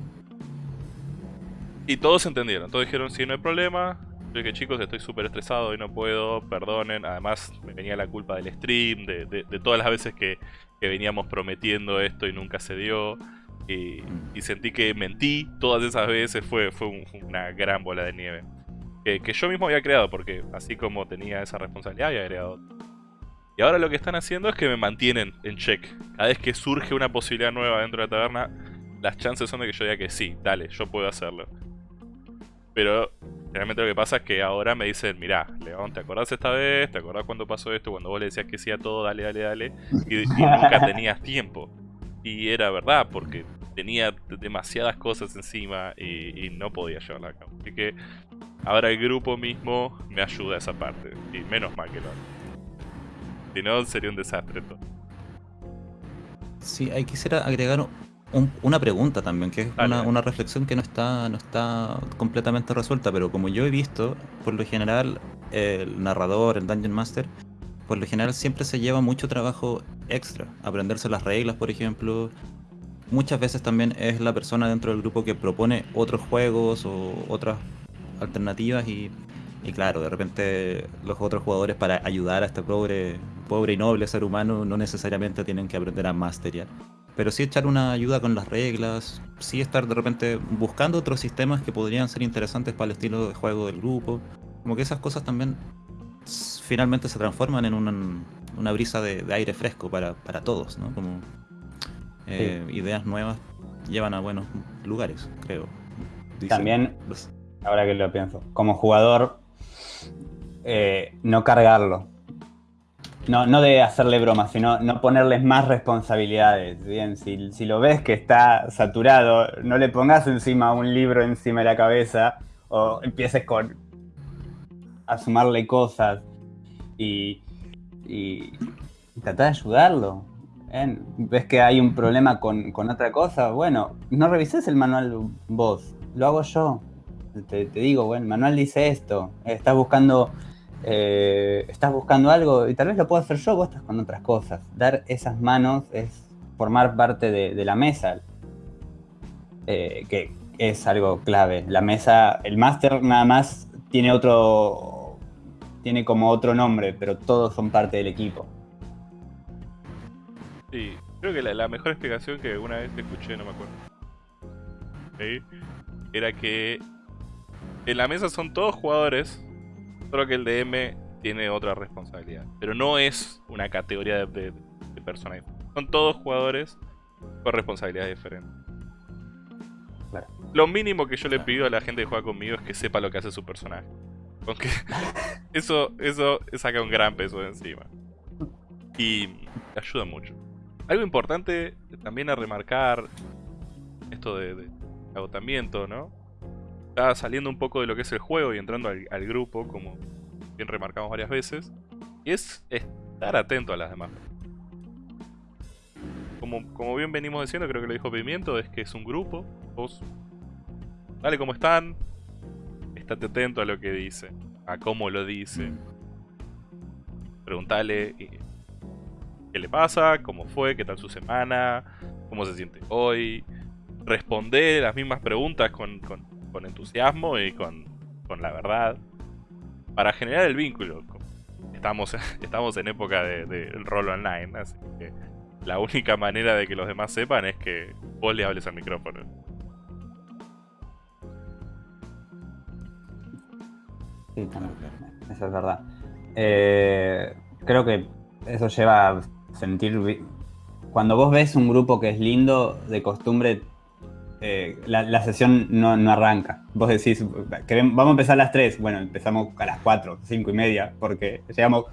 S1: Y todos entendieron, todos dijeron, sí, no hay problema. Yo dije, chicos, estoy súper estresado y no puedo, perdonen. Además, me venía la culpa del stream, de, de todas las veces que, que veníamos prometiendo esto y nunca se dio. Y, sentí que mentí todas esas veces, fue, fue una gran bola de nieve. Que, yo mismo había creado, porque así como tenía esa responsabilidad, había creado Y ahora lo que están haciendo es que me mantienen en check. Cada vez que surge una posibilidad nueva dentro de la taberna, las chances son de que yo diga que sí, dale, yo puedo hacerlo. Pero realmente lo que pasa es que ahora me dicen, mirá, León, ¿te acordás esta vez? ¿Te acordás cuando pasó esto? Cuando vos le decías que sí a todo, dale, dale, dale. y nunca tenías tiempo. Y era verdad, porque tenía demasiadas cosas encima y, no podía llevarla a cabo. Así que ahora el grupo mismo me ayuda a esa parte. Y menos mal que lo Si no, sería un desastre todo.
S2: Sí, ahí quisiera agregar una pregunta también, que es una, reflexión que no está, no está completamente resuelta, pero como yo he visto, por lo general, el narrador, el Dungeon Master, por lo general siempre se lleva mucho trabajo extra. Aprenderse las reglas, por ejemplo. Muchas veces también es la persona dentro del grupo que propone otros juegos o otras alternativas y, claro, de repente los otros jugadores para ayudar a este pobre, pobre y noble ser humano no necesariamente tienen que aprender a masterear. Pero sí echar una ayuda con las reglas, sí estar de repente buscando otros sistemas que podrían ser interesantes para el estilo de juego del grupo. Como que esas cosas también finalmente se transforman en una, brisa de, aire fresco para, todos, ¿no? Como eh, ideas nuevas llevan a buenos lugares, creo.
S3: También, ahora que lo pienso, como jugador, eh, no cargarlo. No, no de hacerle bromas, sino no ponerles más responsabilidades. Bien, si, si lo ves que está saturado, no le pongas encima un libro encima de la cabeza o empieces con a sumarle cosas y, y, tratar de ayudarlo. ¿Ves que hay un problema con, otra cosa? Bueno, no revises el manual vos, lo hago yo. Te, digo, bueno, el manual dice esto, estás buscando eh, estás buscando algo y tal vez lo puedo hacer yo, vos estás con otras cosas. Dar esas manos es formar parte de, la mesa, eh, que es algo clave. La mesa, el máster nada más tiene otro, tiene como otro nombre, pero todos son parte del equipo.
S1: Sí, creo que la, mejor explicación que una vez escuché, no me acuerdo, era que en la mesa son todos jugadores, solo que el DM tiene otra responsabilidad. Pero no es una categoría de, de, personajes. Son todos jugadores con responsabilidades diferentes. Lo mínimo que yo le pido a la gente que juega conmigo es que sepa lo que hace su personaje. Aunque eso, eso saca un gran peso de encima. Y ayuda mucho. Algo importante también a remarcar, esto de, agotamiento, ¿no? Está saliendo un poco de lo que es el juego y entrando al, grupo, como bien remarcamos varias veces. Y es estar atento a las demás. Como, como bien venimos diciendo, creo que lo dijo Pimiento, es que es un grupo. Vos, dale cómo están. Estate atento a lo que dice. A cómo lo dice. Preguntale qué le pasa, cómo fue, qué tal su semana, cómo se siente hoy. Responder las mismas preguntas con, entusiasmo y con, la verdad. Para generar el vínculo. Estamos, estamos en época de, de rol online, así que la única manera de que los demás sepan es que vos le hables al micrófono.
S3: Sí, eso es verdad. Eh, creo que eso lleva a sentir... Cuando vos ves un grupo que es lindo, de costumbre, eh, la, sesión no, arranca. Vos decís, vamos a empezar a las 3. Bueno, empezamos a las 4, 5 y media, porque llevamos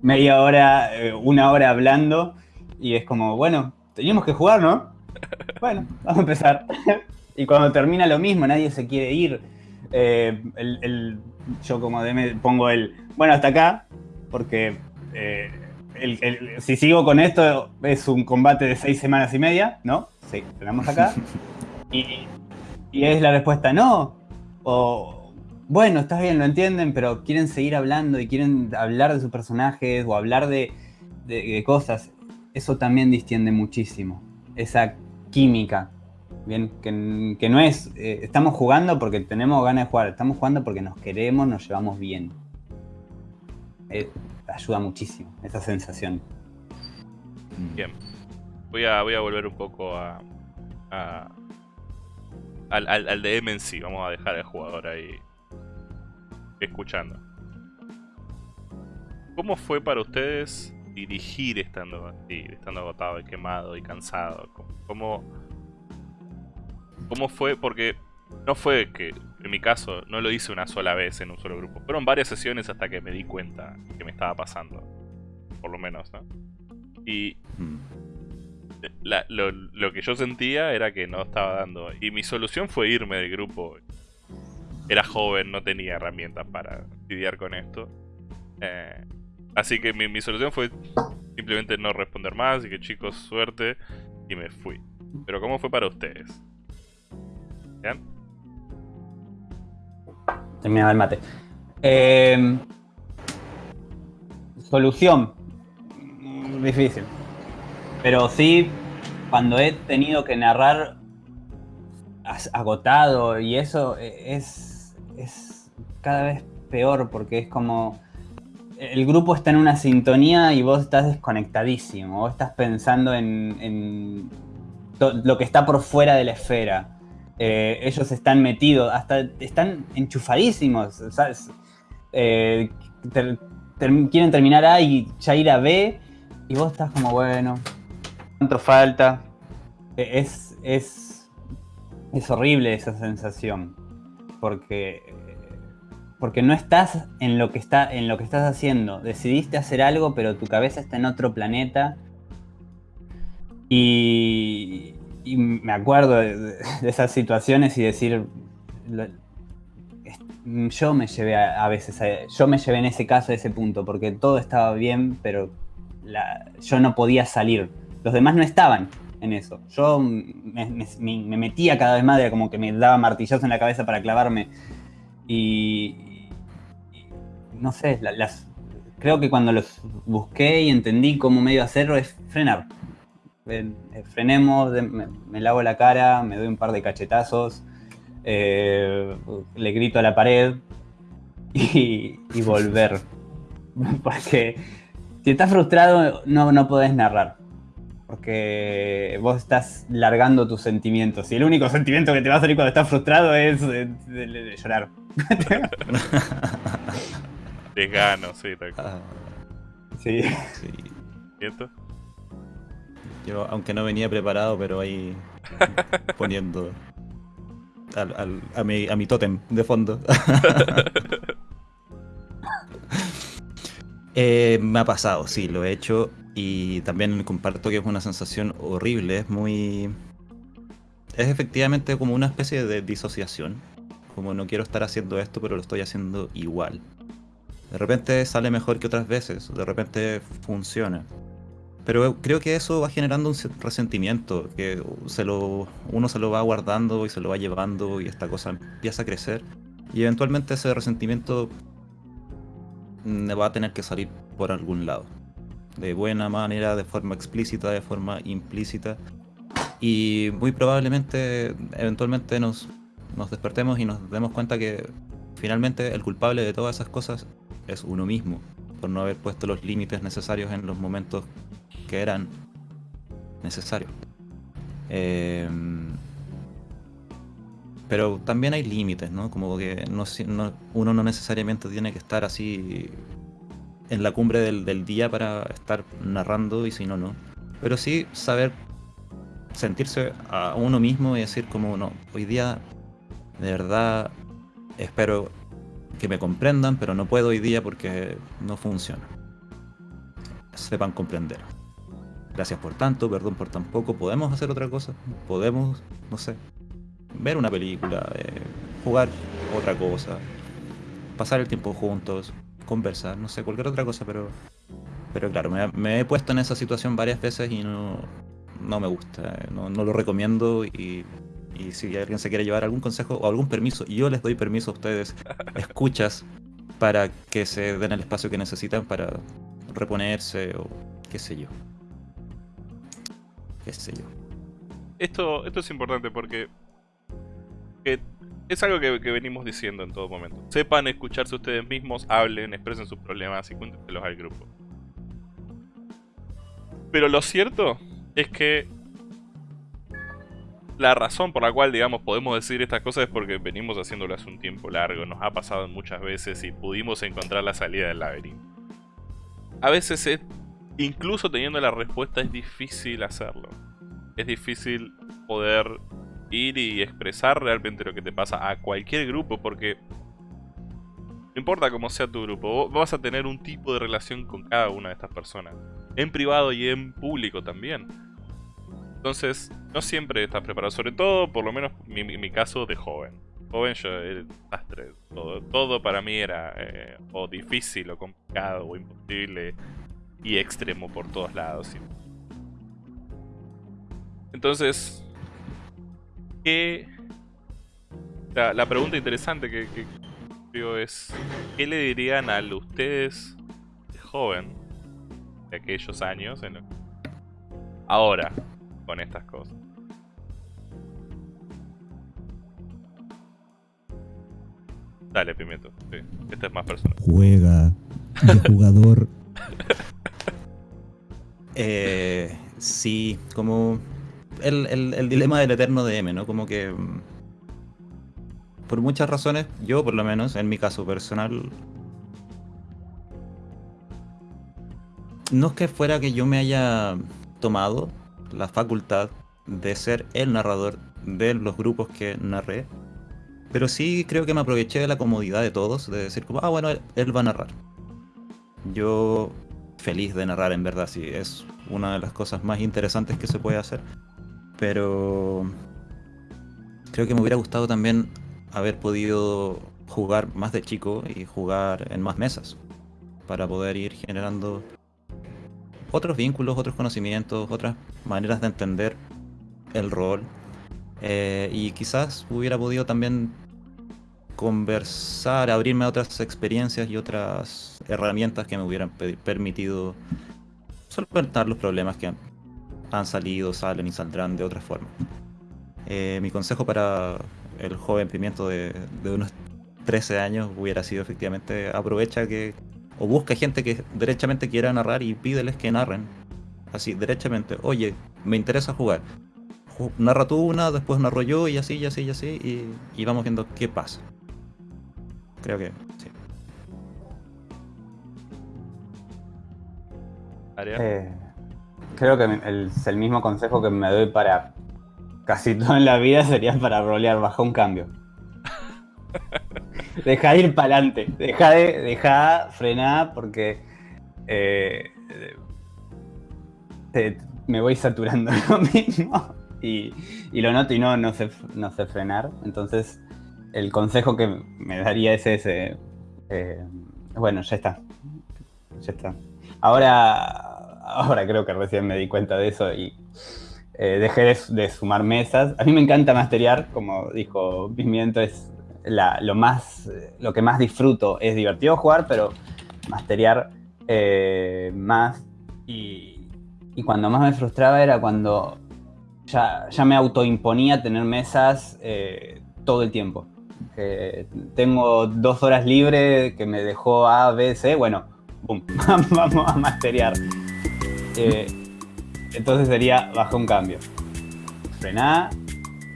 S3: media hora, eh, una hora hablando, y es como, bueno, teníamos que jugar, ¿no? Bueno, vamos a empezar. y cuando termina lo mismo, nadie se quiere ir. el, yo como DM pongo el, bueno, hasta acá, porque si sigo con esto, es un combate de seis semanas y media, ¿no? Sí, tenemos acá. Y, es la respuesta no. O, bueno, está bien, lo entienden, pero quieren seguir hablando y quieren hablar de sus personajes o hablar de, cosas. Eso también distiende muchísimo. Esa química. Bien, que, no es, eh, estamos jugando porque tenemos ganas de jugar, estamos jugando porque nos queremos, nos llevamos bien. Eh, ayuda muchísimo esa sensación.
S1: Bien. Voy a, voy a volver un poco a, al, al, DM en sí. Vamos a dejar al jugador ahí escuchando. ¿Cómo fue para ustedes dirigir estando así, estando agotado y quemado y cansado? ¿Cómo, cómo fue? Porque no fue que, en mi caso, no lo hice una sola vez en un solo grupo. Fueron varias sesiones hasta que me di cuenta que me estaba pasando. Por lo menos, ¿no? Y lo, que yo sentía era que no estaba dando. Y mi solución fue irme del grupo. Era joven, no tenía herramientas para lidiar con esto. Eh, así que mi, mi solución fue simplemente no responder más y que chicos, suerte. Y me fui. Pero ¿cómo fue para ustedes? ¿Vean?
S3: terminaba el mate. Eh, solución. Difícil. Pero sí, cuando he tenido que narrar agotado y eso e, es, es cada vez peor porque es como el grupo está en una sintonía y vos estás desconectadísimo, vos estás pensando en, en lo que está por fuera de la esfera. Eh, ellos están metidos, hasta están enchufadísimos, eh, quieren terminar A y ya ir a B, y vos estás como, bueno, ¿cuánto falta? E, es, es, es horrible esa sensación, porque, porque no estás en lo, que está, en lo que estás haciendo. Decidiste hacer algo, pero tu cabeza está en otro planeta. Y, y me acuerdo de, esas situaciones y decir, yo me llevé a, veces, yo me llevé en ese caso a ese punto, porque todo estaba bien, pero yo no podía salir. Los demás no estaban en eso. Yo me, metía cada vez más, como que me daba martillazos en la cabeza para clavarme. Y, no sé, las, creo que cuando los busqué y entendí cómo medio hacerlo es frenar. Eh, frenemos, me, lavo la cara, me doy un par de cachetazos, eh, le grito a la pared y, volver. Porque si estás frustrado no, no podés narrar. Porque vos estás largando tus sentimientos. Y el único sentimiento que te va a salir cuando estás frustrado es de, llorar.
S1: Desgano, sí, ah.
S3: Sí.
S1: sí. ¿Cierto?
S2: Yo, aunque no venía preparado, pero ahí poniendo a, mi, a mi tótem de fondo. Eh, me ha pasado, sí, lo he hecho y también comparto que es una sensación horrible, es muy... Es efectivamente como una especie de disociación, como no quiero estar haciendo esto pero lo estoy haciendo igual. De repente sale mejor que otras veces, de repente funciona. Pero creo que eso va generando un resentimiento, que se lo, uno se lo va guardando y se lo va llevando y esta cosa empieza a crecer. Y eventualmente ese resentimiento mm, va a tener que salir por algún lado. De buena manera, de forma explícita, de forma implícita. Y muy probablemente, eventualmente nos, nos despertemos y nos demos cuenta que finalmente el culpable de todas esas cosas es uno mismo, por no haber puesto los límites necesarios en los momentos que eran necesarios. Em, pero también hay límites, ¿no? Como que no, uno no necesariamente tiene que estar así en la cumbre del, día para estar narrando y si no, no. Pero sí saber sentirse a uno mismo y decir como, no, hoy día de verdad espero que me comprendan, pero no puedo hoy día porque no funciona. Sepan comprender gracias por tanto, perdón por tan poco, podemos hacer otra cosa, podemos, no sé, ver una película, eh, jugar otra cosa, pasar el tiempo juntos, conversar, no sé, cualquier otra cosa, pero, pero claro, me, he puesto en esa situación varias veces y no, no me gusta, eh, no, lo recomiendo y, y si alguien se quiere llevar algún consejo o algún permiso, yo les doy permiso a ustedes, escuchas, para que se den el espacio que necesitan para reponerse o qué sé yo qué sé yo.
S1: Esto, esto es importante porque es algo que, venimos diciendo en todo momento. Sepan escucharse ustedes mismos, hablen, expresen sus problemas y cuéntenselos al grupo. Pero lo cierto es que la razón por la cual, digamos, podemos decir estas cosas es porque venimos haciéndolo hace un tiempo largo, nos ha pasado muchas veces y pudimos encontrar la salida del laberinto. A veces es incluso teniendo la respuesta es difícil hacerlo. Es difícil poder ir y expresar realmente lo que te pasa a cualquier grupo porque no importa cómo sea tu grupo, vas a tener un tipo de relación con cada una de estas personas. En privado y en público también. Entonces, no siempre estás preparado. Sobre todo, por lo menos, mi, mi caso de joven. Joven yo era desastre. Todo, todo para mí era eh, o difícil, o complicado, o imposible y extremo por todos lados. Entonces, ¿qué... La, pregunta interesante que, que es, ¿qué le dirían a ustedes de joven, de aquellos años, ahora, con estas cosas? Dale, Pimiento. Sí, este es más personal.
S4: Juega de jugador
S2: Eh, sí, como el, dilema del eterno DM, ¿no? Como que mm, por muchas razones, yo por lo menos, en mi caso personal, no es que fuera que yo me haya tomado la facultad de ser el narrador de los grupos que narré, pero sí creo que me aproveché de la comodidad de todos, de decir como, ah bueno, él va a narrar. Yo feliz de narrar en verdad, sí, es una de las cosas más interesantes que se puede hacer. Pero creo que me hubiera gustado también haber podido jugar más de chico y jugar en más mesas para poder ir generando otros vínculos, otros conocimientos, otras maneras de entender el rol. Eh, y quizás hubiera podido también conversar, abrirme a otras experiencias y otras herramientas que me hubieran pe- permitido solventar los problemas que han, salido, salen y saldrán de otra forma. Eh, mi consejo para el joven pimiento de, unos 13 años hubiera sido efectivamente aprovecha que o busca gente que derechamente quiera narrar y pídeles que narren. Así, derechamente, oye, me interesa jugar. Ju- Narra tú una, después narro yo y así, y así, y así, y, vamos viendo qué pasa. Creo que sí.
S3: Eh, creo que el, el mismo consejo que me doy para casi todo en la vida sería para rolear bajo un cambio. Deja de ir para adelante, deja de, deja, frená, porque eh, te- me voy saturando lo mismo y, y lo noto y no, no, sé, no sé frenar. Entonces, el consejo que me daría es ese. eh, bueno, ya está. Ya está. Ahora, ahora creo que recién me di cuenta de eso y eh, dejé de, sumar mesas. A mí me encanta masterear, como dijo Pimiento, es la- lo, más, lo que más disfruto. Es divertido jugar, pero masterear eh, más. Y, y cuando más me frustraba era cuando ya, ya me autoimponía tener mesas eh, todo el tiempo. Eh, tengo dos horas libres que me dejó A, B, C, bueno, boom, vamos a masterear. Eh, entonces sería baja un cambio. Frená,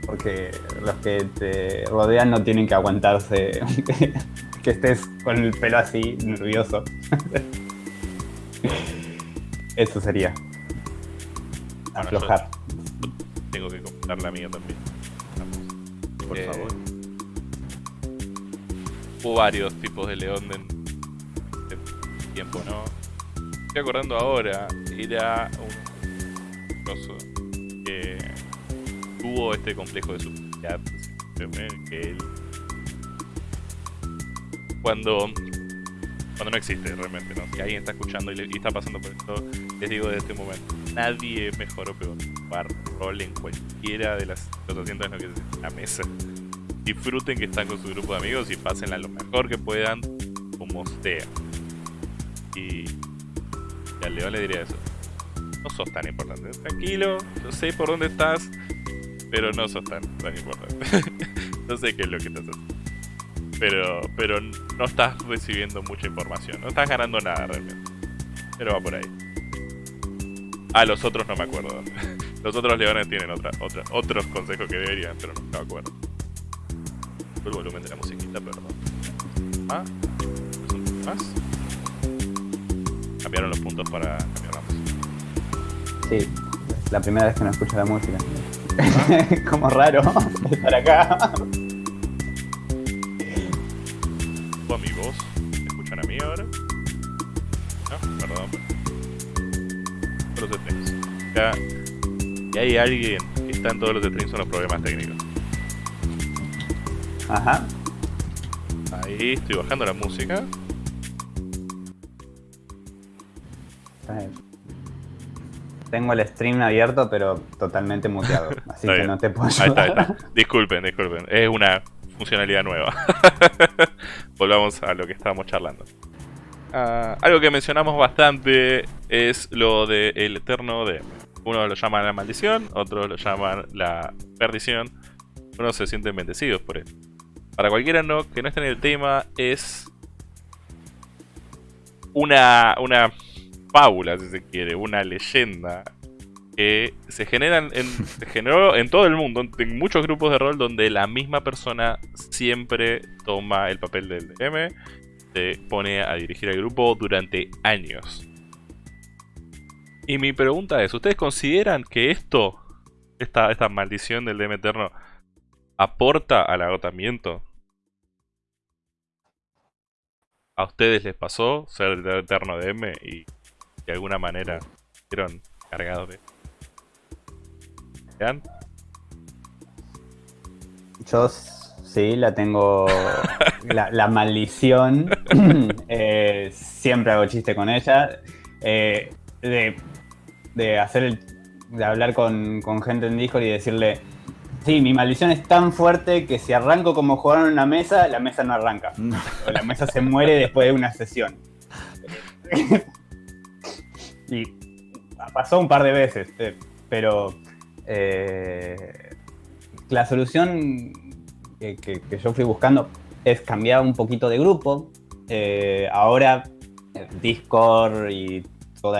S3: porque los que te rodean no tienen que aguantarse que, que estés con el pelo así, nervioso. Eso sería.
S1: Bueno, yo-
S3: Aflojar.
S1: Tengo que comentar la mía también. Vamos.
S2: Por
S1: Eh,
S2: favor.
S1: Hubo varios tipos de león en de tiempo, ¿no? Estoy acordando ahora, era un coso que tuvo este complejo de superioridad, que cuando cuando no existe realmente, ¿no? Si alguien está escuchando y, le- está pasando por esto, les digo de este momento, nadie mejor o peor jugar rol en cualquiera de las, los asientos en la mesa. Disfruten que están con su grupo de amigos y pásenla lo mejor que puedan, como sea. Y, y al León le diría eso. No sos tan importante. Tranquilo, yo sé por dónde estás, pero no sos tan, tan importante. no sé qué es lo que estás haciendo. Pero, pero no estás recibiendo mucha información. No estás ganando nada realmente. Pero va por ahí. A los otros no me acuerdo. Los otros leones tienen otra, otra, otros consejos que deberían, pero no me acuerdo. El volumen de la musiquita, perdón. Ah, ¿es un poco más? Cambiaron los puntos para cambiar la música.
S3: Sí, la primera vez que no escucho la música. Como raro estar acá.
S1: ¿O a mi voz? ¿Me escuchan a mí ahora? No, perdón. Los streams. Ya, y hay alguien que está en todos los streams son los problemas técnicos.
S3: Ajá.
S1: Ahí estoy bajando la música.
S3: Tengo el stream abierto, pero totalmente muteado. Así que
S1: bien.
S3: no te puedo
S1: Ahí está,
S3: ayudar.
S1: ahí está. Disculpen, disculpen. Es una funcionalidad nueva. Volvamos a lo que estábamos charlando. Ah, algo que mencionamos bastante es lo del eterno DM. Unos lo llaman la maldición, otros lo llaman la perdición. Unos se sienten bendecidos por él. Para cualquiera no, que no esté en el tema, es una, una fábula, si se quiere, una leyenda que se generan en, se generó en todo el mundo, en muchos grupos de rol donde la misma persona siempre toma el papel del DM, se pone a dirigir el grupo durante años. Y mi pregunta es, ¿ustedes consideran que esto, esta, esta maldición del DM eterno, aporta al agotamiento? ¿A ustedes les pasó ser el eterno DM y de alguna manera fueron cargados de ¿Vean?
S3: Yo sí, la tengo. La, la maldición. eh, siempre hago chiste con ella. eh, de, de hacer el. de hablar con, con gente en Discord y decirle. Sí, mi maldición es tan fuerte que si arranco como jugador en una mesa, la mesa no arranca. O la mesa se muere después de una sesión. y pasó un par de veces, eh, pero eh, la solución que, yo fui buscando es cambiar un poquito de grupo. Eh, ahora Discord y todo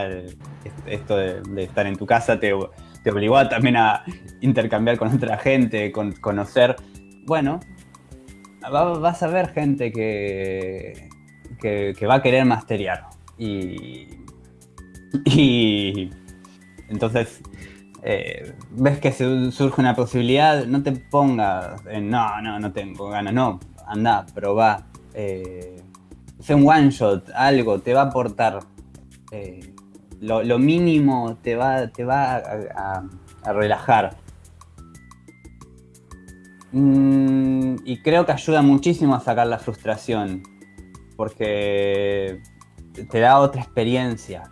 S3: esto de, estar en tu casa te, te obligó también a intercambiar con otra gente, con conocer. Bueno, va- vas a ver gente que, que, que va a querer masterear. Y, y entonces eh, ves que surge una posibilidad, no te pongas en no, no, no tengo ganas, no, anda, probá. Eh, sé un one shot, algo, te va a aportar. eh, lo, mínimo te va, te va a relajar. Mm, y creo que ayuda muchísimo a sacar la frustración. Porque te da otra experiencia.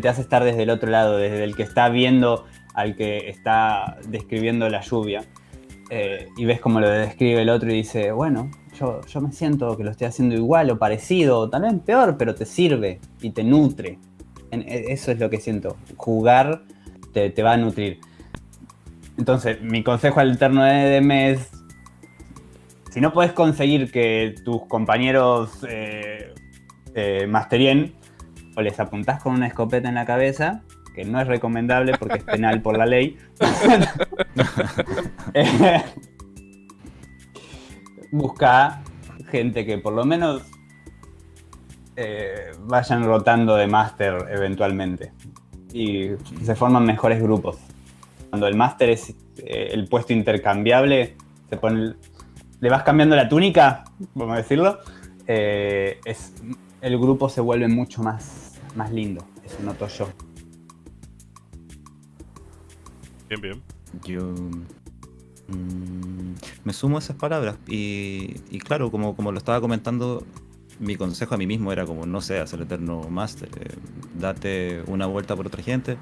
S3: Te hace estar desde el otro lado, desde el que está viendo al que está describiendo la lluvia. Eh, y ves cómo lo describe el otro y dice, bueno, yo, yo me siento que lo estoy haciendo igual o parecido, o también peor, pero te sirve y te nutre. E- eso es lo que siento. Jugar te, te va a nutrir. Entonces, mi consejo alterno de DM es, si no puedes conseguir que tus compañeros eh, eh, masterien, o les apuntás con una escopeta en la cabeza, que no es recomendable porque es penal por la ley. Eh, Busca gente que por lo menos eh, vayan rotando de máster eventualmente. Y se forman mejores grupos. Cuando el máster es eh, el puesto intercambiable, se pone, le vas cambiando la túnica, vamos a decirlo, eh, es, el grupo se vuelve mucho más, más lindo. Eso noto yo.
S1: Bien, bien.
S2: Yo mm, me sumo a esas palabras y, y claro, como, como lo estaba comentando, mi consejo a mí mismo era como, no seas el eterno máster, eh, date una vuelta por otra gente,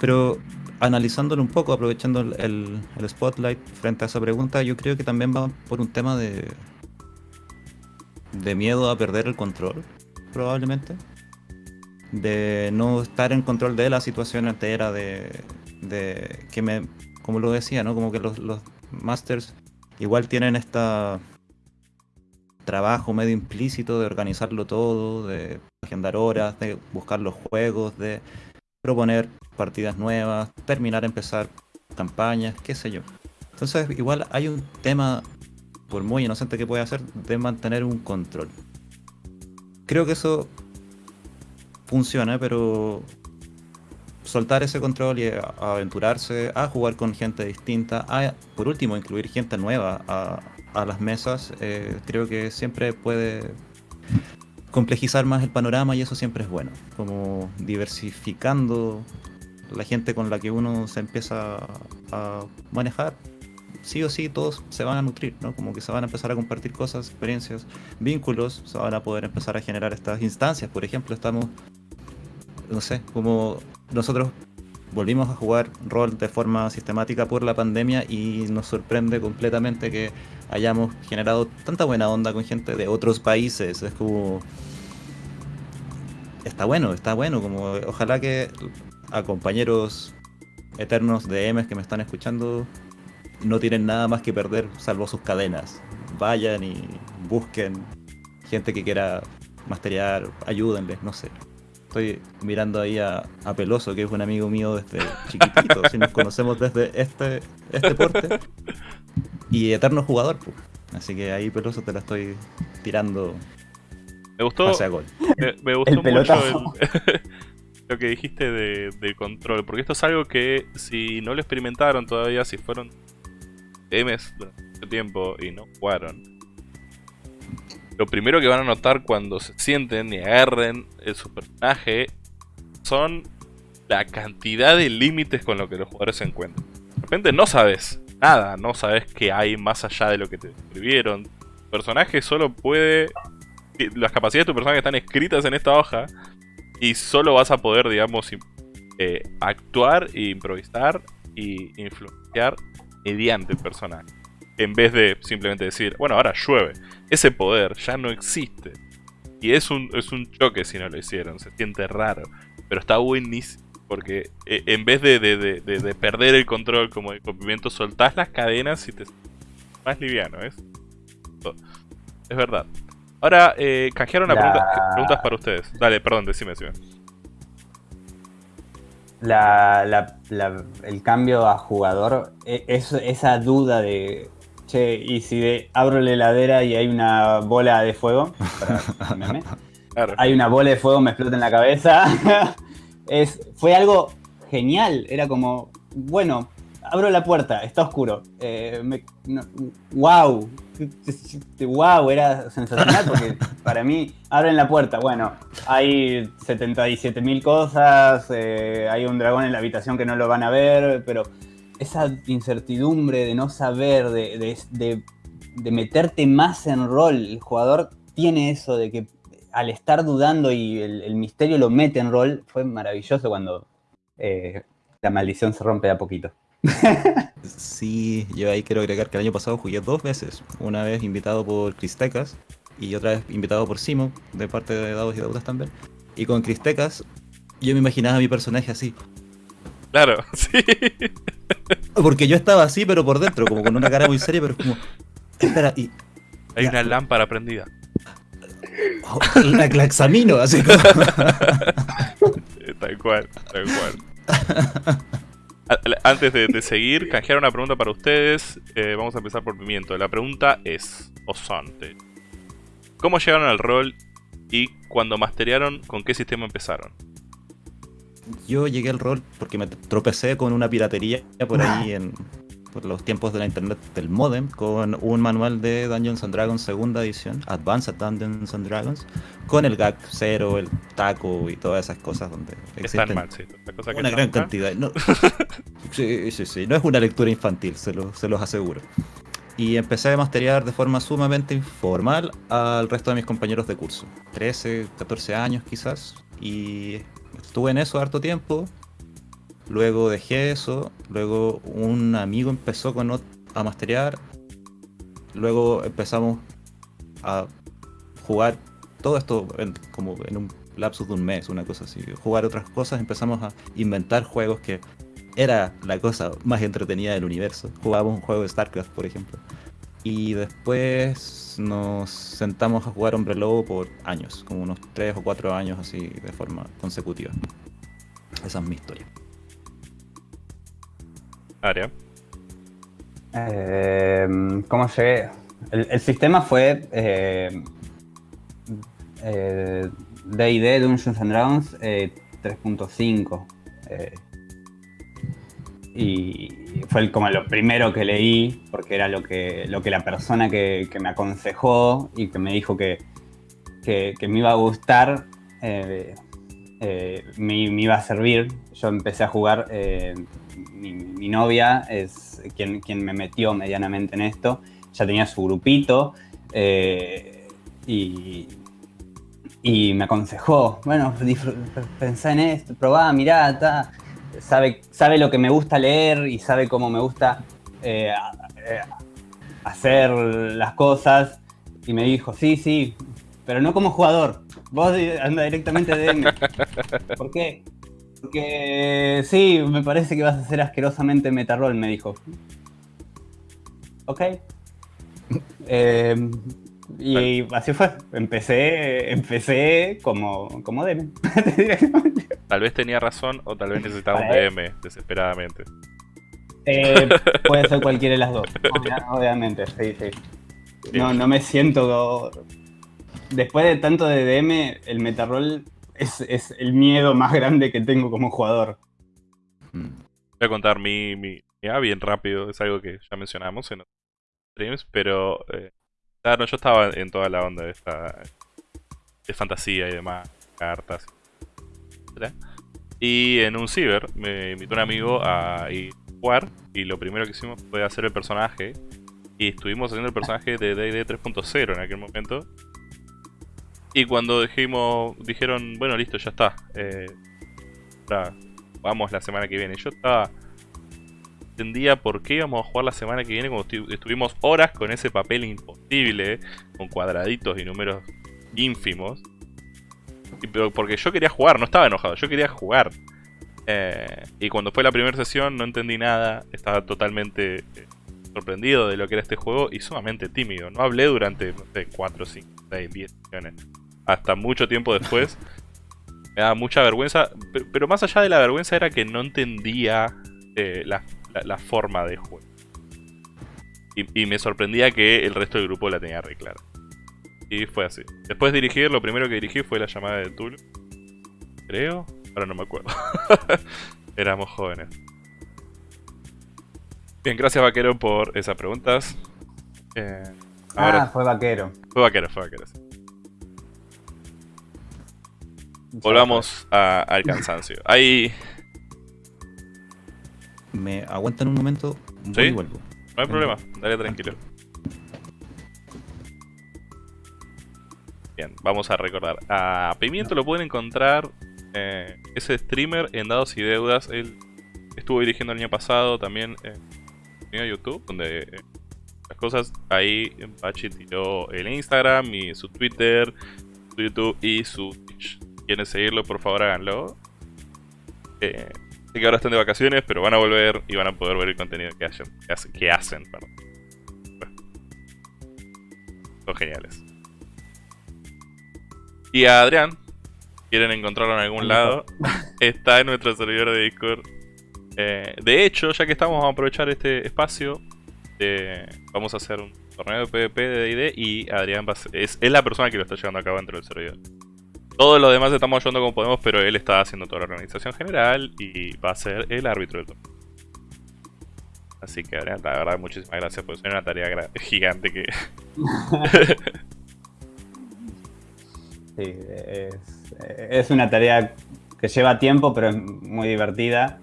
S2: pero analizándolo un poco, aprovechando el, el- el spotlight frente a esa pregunta, yo creo que también va por un tema de, de miedo a perder el control, probablemente. De no estar en control de la situación entera, de, de que me, como lo decía, ¿no? Como que los, los masters igual tienen esta trabajo medio implícito de organizarlo todo, de agendar horas, de buscar los juegos, de proponer partidas nuevas, terminar, empezar campañas, qué sé yo. Entonces igual hay un tema, por muy inocente que pueda ser, de mantener un control. Creo que eso funciona, pero soltar ese control y aventurarse a jugar con gente distinta, a por último incluir gente nueva a, a las mesas, eh, creo que siempre puede complejizar más el panorama y eso siempre es bueno, como diversificando la gente con la que uno se empieza a manejar. Sí o sí, todos se van a nutrir, ¿no? Como que se van a empezar a compartir cosas, experiencias, vínculos, se van a poder empezar a generar estas instancias. Por ejemplo, estamos no sé, como nosotros volvimos a jugar rol de forma sistemática por la pandemia y nos sorprende completamente que hayamos generado tanta buena onda con gente de otros países. Es como... Está bueno, está bueno, como ojalá que a compañeros eternos de Ms que me están escuchando no tienen nada más que perder salvo sus cadenas. Vayan y busquen gente que quiera masterear, ayúdenles, no sé. Estoy mirando ahí a, a Peloso, que es un amigo mío desde chiquitito, si nos conocemos desde este, este porte. Y eterno jugador, pues. Así que ahí Peloso te la estoy tirando
S1: Me gustó,
S2: hacia gol.
S1: me, me gustó
S3: El
S1: mucho
S3: pelotazo.
S1: el- lo que dijiste de, del control, porque esto es algo que si no lo experimentaron todavía, si fueron DMs durante mucho tiempo y no jugaron, lo primero que van a notar cuando se sienten y agarren el personaje son la cantidad de límites con lo que los jugadores se encuentran. De repente no sabes nada, no sabes qué hay más allá de lo que te describieron. Tu personaje solo puede que las capacidades de tu personaje están escritas en esta hoja y solo vas a poder, digamos, eh, actuar e improvisar y influenciar mediante el personaje. En vez de simplemente decir, bueno, ahora llueve. Ese poder ya no existe. Y es un, es un choque si no lo hicieron, se siente raro. Pero está buenísimo. Porque eh, en vez de, de- de- de- de perder el control como de copimiento, soltás las cadenas y te más liviano, ¿es? Es verdad. Ahora, eh, canjearon
S3: La-
S1: pregunta, preguntas para ustedes. Dale, perdón, decime, decime.
S3: La, la- la- el cambio a jugador, e- es, esa duda de, che, ¿y si de- abro la heladera y hay una bola de fuego? Para- meme.
S1: Claro.
S3: hay una bola de fuego, me explota en la cabeza. es, fue algo genial. Era como, bueno, abro la puerta, está oscuro. Eh, me- no- wow. Wow, era sensacional porque para mí, abren la puerta. Bueno, hay 77 mil cosas, eh, hay un dragón en la habitación que no lo van a ver, pero esa incertidumbre de no saber, de, de- meterte más en rol, el jugador tiene eso de que al estar dudando y el, misterio lo mete en rol, fue maravilloso cuando eh, la maldición se rompe de a poquito.
S2: Sí, yo ahí quiero agregar que el año pasado jugué dos veces. Una vez invitado por Cristecas y otra vez invitado por Simo, de parte de Dados y Deudas también. Y con Cristecas, yo me imaginaba a mi personaje así.
S1: Claro, sí.
S2: Porque yo estaba así, pero por dentro, como con una cara muy seria, pero es como. Espera, y.
S1: Hay una lámpara prendida.
S2: oh, la, la examino, así como.
S1: Tal cual, tal cual. Antes de, de seguir, canjear una pregunta para ustedes. Eh, vamos a empezar por Pimiento. La pregunta es, o son, ¿cómo llegaron al rol y cuando masterearon, con qué sistema empezaron?
S2: Yo llegué al rol porque me tropecé con una piratería por ahí en por los tiempos de la internet del modem con un manual de Dungeons and Dragons segunda edición, Advanced Dungeons and Dragons, con el gag cero, el taco y todas esas cosas donde existen
S1: mal, sí. La cosa que
S2: una gran
S1: mal.
S2: cantidad. No. sí, sí, sí, no es una lectura infantil, se, lo- se los aseguro. Y empecé a masterear de forma sumamente informal al resto de mis compañeros de curso. 13, 14 años quizás. Y estuve en eso harto tiempo. Luego dejé eso. Luego un amigo empezó con a masterear. Luego empezamos a jugar todo esto en- como en un lapsus de un mes, una cosa así. Jugar otras cosas, empezamos a inventar juegos que era la cosa más entretenida del universo. Jugábamos un juego de StarCraft, por ejemplo. Y después nos sentamos a jugar Hombre Lobo por años, como unos 3 o 4 años así de forma consecutiva. Esa es mi historia.
S1: Área.
S3: Eh, ¿Cómo llegué? El, el sistema fue eh, eh, D&D Dungeons and Dragons eh, 3.5 eh, y fue como lo primero que leí porque era lo que, lo que la persona que, me aconsejó y que me dijo que, que- me iba a gustar eh, eh, me, iba a servir. Yo empecé a jugar, eh, mi, novia es quien, quien me metió medianamente en esto, ya tenía su grupito y, y me aconsejó, bueno, pensá en esto, probá, mirá, ta. Sabe, sabe lo que me gusta leer y sabe cómo me gusta eh, eh, hacer las cosas y me dijo, sí, sí, pero no como jugador. Vos anda directamente de DM. ¿Por qué? Porque sí, me parece que vas a ser asquerosamente metarrol, me dijo. Ok. Eh, y así fue. Empecé, empecé como, como DM.
S1: Tal vez tenía razón o tal vez necesitaba un. DM desesperadamente.
S3: Eh, puede ser cualquiera de las dos, obvia- obviamente, sí, sí. No, no me siento. Después de tanto de DM, el metarrol es, es el miedo más grande que tengo como jugador.
S2: Mm.
S1: Voy a contar mi, mi, mi A bien rápido, es algo que ya mencionamos en otros streams, pero eh, claro, yo estaba en toda la onda de esta de fantasía y demás, cartas. Y en un ciber me invitó un amigo a ir a jugar y lo primero que hicimos fue hacer el personaje y estuvimos haciendo el personaje de D&D 3.0 en aquel momento. Y cuando dijimos, dijeron, bueno, listo, ya está. eh, vamos la semana que viene. Yo estaba entendía por qué íbamos a jugar la semana que viene cuando estu- estuvimos horas con ese papel imposible, con cuadraditos y números ínfimos. Y- pero porque yo quería jugar, no estaba enojado, yo quería jugar. Eh, y cuando fue la primera sesión no entendí nada, estaba totalmente eh, sorprendido de lo que era este juego y sumamente tímido. No hablé durante, no sé, 4, 5, 6, 10 sesiones. Hasta mucho tiempo después. Me daba mucha vergüenza, pero, pero más allá de la vergüenza era que no entendía eh, la, la- la forma de juego. Y, y me sorprendía que el resto del grupo la tenía re clara. Y fue así. Después de dirigir, lo primero que dirigí fue la llamada de Tulu. Creo. Ahora no me acuerdo. Éramos jóvenes. Bien, gracias Vaquero por esas preguntas. Eh, ahora
S3: Ah, fue vaquero.
S1: fue Vaquero, fue Vaquero. sí. Volvamos a- al cansancio. Hay...
S2: Me aguantan un momento, voy
S1: ¿Sí?
S2: y vuelvo.
S1: No hay problema, dale tranquilo. Bien, vamos a recordar. A Pimiento lo pueden encontrar. eh, ese streamer en Dados y Deudas. Él estuvo dirigiendo el año pasado también en en YouTube. Donde eh, las cosas ahí. Pachi tiró el Instagram y su Twitter, su YouTube y su Twitch. ¿Quieren seguirlo? Por favor háganlo. Eh, sé que ahora están de vacaciones, pero van a volver y van a poder ver el contenido que hacen. Que hacen, que hacen, perdón. Bueno. Son geniales. Y a Adrián, quieren encontrarlo en algún lado, está en nuestro servidor de Discord. Eh, de hecho, ya que estamos, vamos a aprovechar este espacio. de- vamos a hacer un torneo de PvP de DD y Adrián va a ser- es, es la persona que lo está llevando a cabo dentro del servidor. Todos los demás estamos ayudando como podemos, pero él está haciendo toda la organización general y va a ser el árbitro del torneo. Así que, la verdad, muchísimas gracias por ser una tarea gigante que,
S3: Sí, es, una tarea que lleva tiempo, pero es muy divertida,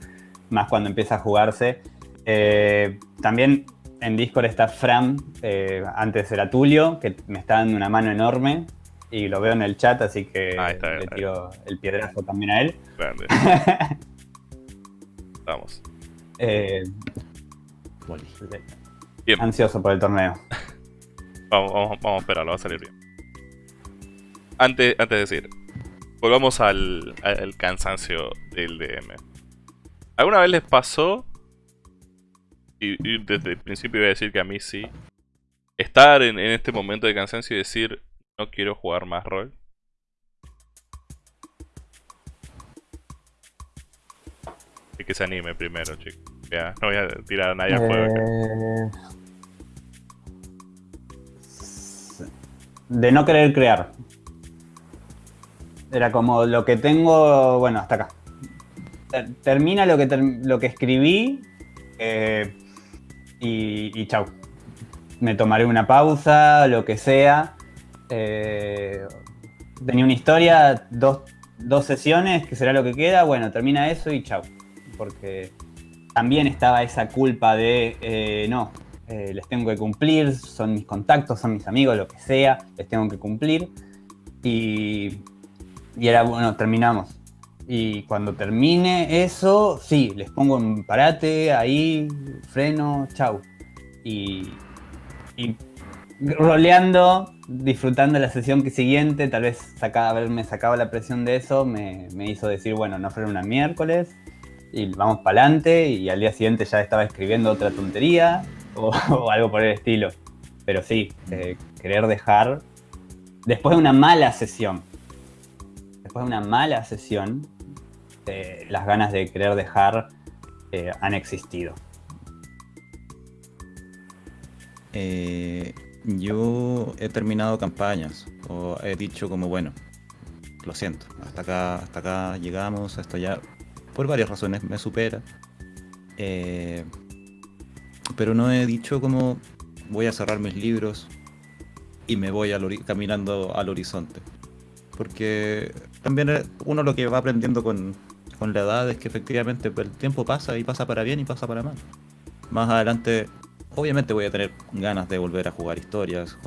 S3: más cuando empieza a jugarse. Eh, también en Discord está Fran, eh, antes era Tulio, que me está dando una mano enorme y lo veo en el chat, así que
S1: está,
S3: le tiro el piedrazo también a él.
S1: grande. Vamos.
S3: Eh.
S1: Bien.
S3: ansioso por el torneo.
S1: Vamos, vamos, vamos a esperarlo, va a salir bien. Antes, antes de decir, volvamos al, al cansancio del DM. ¿Alguna vez les pasó? Y, y desde el principio iba a decir que a mí sí. Estar en, en este momento de cansancio y decir, no quiero jugar más rol. Y que se anime primero, chicos. Ya, no voy a tirar a nadie al fuego. acá.
S3: Eh, De no querer crear. Era como lo que tengo, bueno, hasta acá. Ter- Termina lo que, lo que escribí eh, y, y chau. Me tomaré una pausa, lo que sea. Eh, tenía una historia, dos, dos sesiones, que será lo que queda. Bueno, termina eso y chau. Porque también estaba esa culpa de, eh, no, eh, les tengo que cumplir, son mis contactos, son mis amigos, lo que sea, les tengo que cumplir. Y, y era, bueno, terminamos. Y cuando termine eso, sí, les pongo un parate, ahí, freno, chau. Y, y roleando, disfrutando la sesión que siguiente, tal vez saca, haberme sacado la presión de eso, me, me hizo decir, bueno, no freno una miércoles, y vamos para adelante, y al día siguiente ya estaba escribiendo otra tontería, o, o algo por el estilo. Pero sí, eh, querer dejar, después de una mala sesión, después de una mala sesión, eh, las ganas de querer dejar eh, han existido.
S2: Eh, yo he terminado campañas o he dicho como bueno, lo siento, hasta acá, hasta acá llegamos, esto ya por varias razones me supera. Eh, pero no he dicho como voy a cerrar mis libros y me voy al caminando al horizonte. Porque también uno lo que va aprendiendo con, con la edad es que efectivamente el tiempo pasa y pasa para bien y pasa para mal. Más adelante obviamente voy a tener ganas de volver a jugar historias,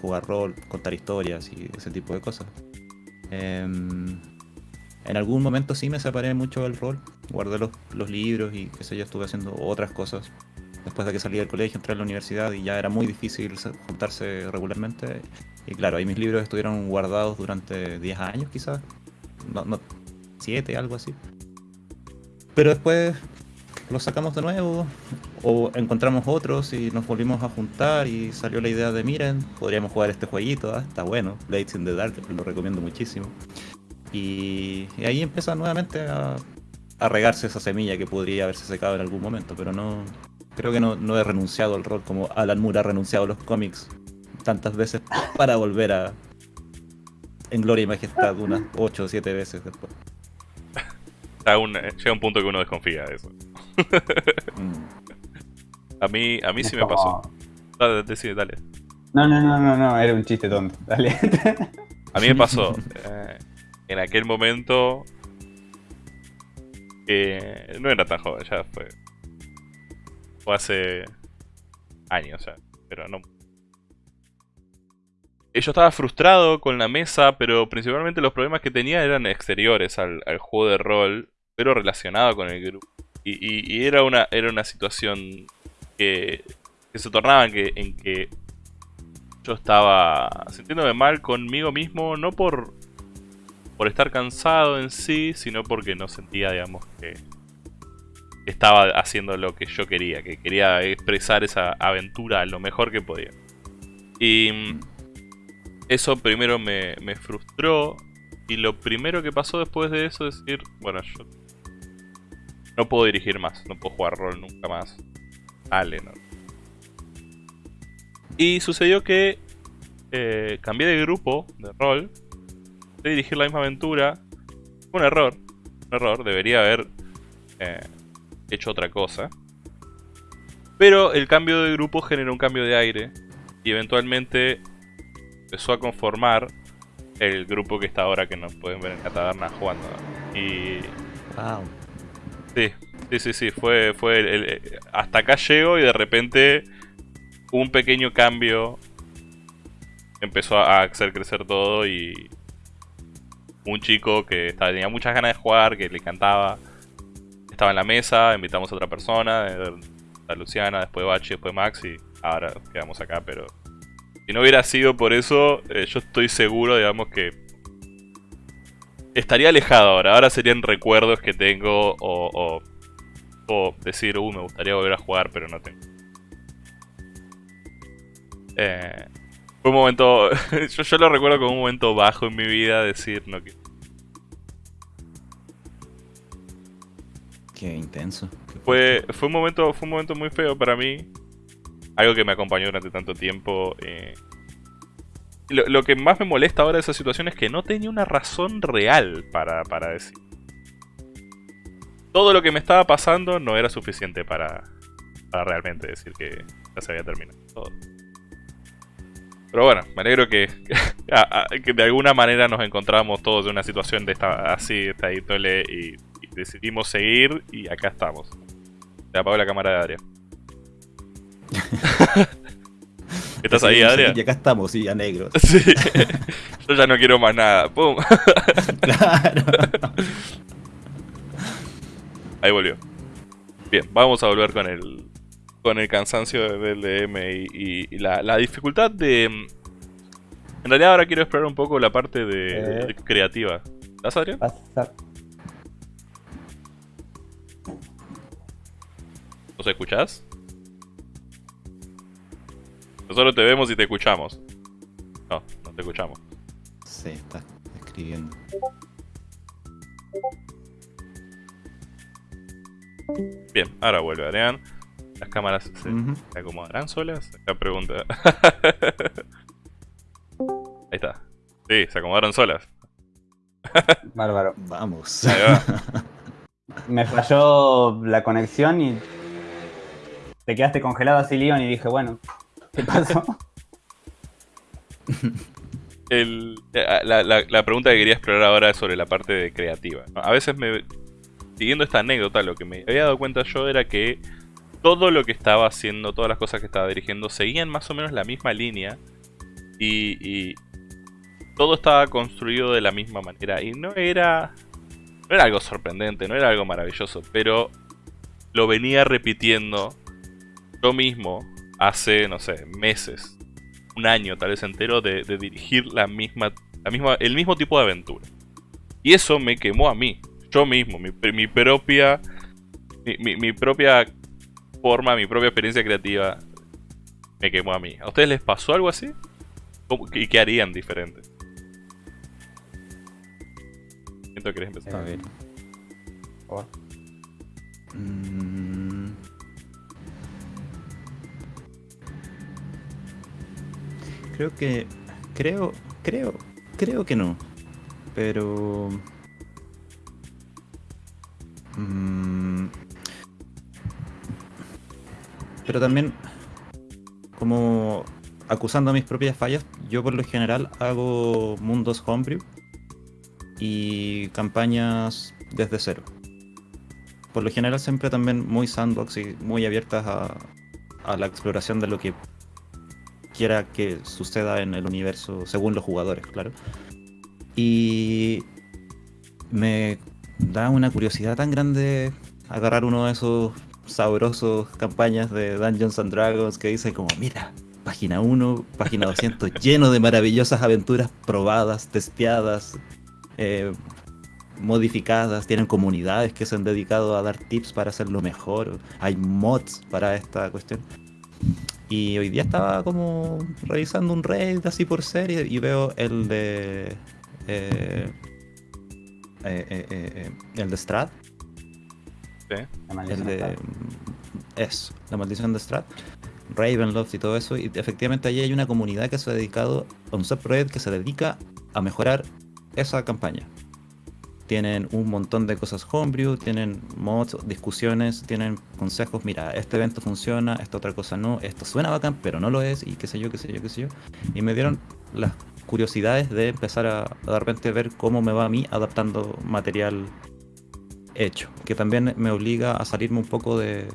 S2: jugar rol, contar historias y ese tipo de cosas. Em, En algún momento sí me separé mucho del rol, guardé los, libros y qué sé yo, estuve haciendo otras cosas. Después de que salí del colegio, entré a la universidad y ya era muy difícil se- juntarse regularmente. Y claro, ahí mis libros estuvieron guardados durante 10 años quizás. No, no, 7, algo así. Pero después los sacamos de nuevo o encontramos otros y nos volvimos a juntar y salió la idea de miren, podríamos jugar este jueguito, ah, está bueno, Blades in the Dark, lo recomiendo muchísimo. Y, y ahí empieza nuevamente a, a regarse esa semilla que podría haberse secado en algún momento, pero no creo que no, no he renunciado al rol como Alan Moore ha renunciado a los cómics tantas veces para volver a en gloria y majestad unas 8 o 7 veces después.
S1: Eh, llega un punto que uno desconfía de eso.
S2: Mm.
S1: A mí, a mí sí me pasó. Dale, decide, dale.
S3: No, no, no, no, no, era un chiste tonto. Dale.
S1: A mí me pasó. eh, en aquel momento. eh, no era tan joven, ya fue. Fue hace años ya, pero no. Eh, Yo estaba frustrado con la mesa, pero principalmente los problemas que tenía eran exteriores al, al juego de rol, pero relacionado con el grupo. Y, y- era, una, era una situación que, se tornaba en que, yo estaba sintiéndome mal conmigo mismo, no por, por estar cansado en sí, sino porque no sentía, digamos, que estaba haciendo lo que yo quería, que quería expresar esa aventura lo mejor que podía. Y eso primero me, me frustró, y lo primero que pasó después de eso es decir, bueno, yo no puedo dirigir más, no puedo jugar rol nunca más. Dale, no. Y sucedió que eh, cambié de grupo de rol, de dirigir la misma aventura. Un error, un error, debería haber eh, hecho otra cosa. Pero el cambio de grupo generó un cambio de aire y eventualmente empezó a conformar el grupo que está ahora que nos pueden ver en la taberna jugando. Y
S2: Wow.
S1: Sí, sí, sí, sí, fue, fue el- el- hasta acá llego y de repente un pequeño cambio empezó a hacer crecer todo y un chico que tenía muchas ganas de jugar, que le encantaba, estaba en la mesa, invitamos a otra persona, eh, a Luciana, después Bachi, después Max y ahora quedamos acá, pero si no hubiera sido por eso, eh, yo estoy seguro, digamos que estaría alejado ahora. Ahora serían recuerdos que tengo o, o, o decir, uh, me gustaría volver a jugar, pero no tengo. Eh, fue un momento, yo, yo lo recuerdo como un momento bajo en mi vida, decir, no, que
S2: Qué intenso. Qué
S1: fue, fue un momento, fue un momento muy feo para mí. Algo que me acompañó durante tanto tiempo. eh. Lo, que más me molesta ahora de esa situación es que no tenía una razón real para, para decir. Todo lo que me estaba pasando no era suficiente para, para realmente decir que ya se había terminado todo. Pero bueno, me alegro que, que de alguna manera nos encontramos todos en una situación de esta, así, esta índole, y, y decidimos seguir y acá estamos. Se apagó la cámara de Adrián. ¿Estás ahí, Adrián?
S2: Y acá estamos, sí, a negros.
S1: Sí. Yo ya no quiero más nada. ¡Pum!
S2: claro.
S1: Ahí volvió. Bien, vamos a volver con el con el cansancio del DM y, y- y la, la dificultad de... mm, En realidad ahora quiero explorar un poco la parte de,
S3: Eh.
S1: de creativa. ¿Estás, Adrián?
S3: Pasa-
S1: ¿Nos escuchás? Nosotros te vemos y te escuchamos. No, no te escuchamos.
S2: Sí, está escribiendo.
S1: Bien, ahora vuelve Adrián. Las cámaras se,
S2: Ujú.
S1: ¿Se acomodarán solas? La pregunta. Ahí está. Sí, se acomodaron solas.
S3: Bárbaro.
S2: Vamos.
S1: Ahí va.
S3: Me falló la conexión y te quedaste congelado así, Leon, y dije, bueno, ¿qué pasó?
S1: El- eh, la, la- la pregunta que quería explorar ahora es sobre la parte de creativa. A veces me. Siguiendo esta anécdota, lo que me había dado cuenta yo era que todo lo que estaba haciendo, todas las cosas que estaba dirigiendo, seguían más o menos la misma línea. Y, y todo estaba construido de la misma manera. Y no era No era algo sorprendente, no era algo maravilloso, pero lo venía repitiendo yo mismo hace, no sé, meses, un año tal vez entero de, de dirigir la misma, la misma, el mismo tipo de aventura. Y eso me quemó a mí, yo mismo, mi, mi propia, mi, mi- mi propia forma, mi propia experiencia creativa me quemó a mí. ¿A ustedes les pasó algo así? ¿Cómo- ¿Y qué harían diferente? Siento que querés empezar.
S2: A ver. Mm. Creo que. Creo. Creo. Creo que no. Pero. Mm. Pero también. Como. Acusando mis propias fallas, yo por lo general hago mundos homebrew y campañas desde cero por lo general siempre también muy sandbox y muy abiertas a, a la exploración de lo que quiera que suceda en el universo según los jugadores, claro. Y me da una curiosidad tan grande agarrar uno de esos sabrosos campañas de Dungeons and Dragons que dice como, mira, página 1, página 200, lleno de maravillosas aventuras probadas, testeadas, eh, modificadas, tienen comunidades que se han dedicado a dar tips para hacerlo mejor, hay mods para esta cuestión. Y hoy día estaba como revisando un raid así por serie y veo el de... eh, eh, eh, eh, eh, el de Strat,
S3: La
S2: el
S3: maldición
S2: de... Eso, la maldición de Strat, Ravenloft y todo eso. Y efectivamente allí hay una comunidad que se ha dedicado a un subproject que se dedica a mejorar esa campaña. Tienen un montón de cosas homebrew, tienen mods, discusiones, tienen consejos. Mira, este evento funciona, esta otra cosa no, esto suena bacán, pero no lo es, y qué sé yo, qué sé yo, qué sé yo. Y me dieron las curiosidades de empezar a, a de repente ver cómo me va a mí adaptando material hecho, que también me obliga a salirme un poco de,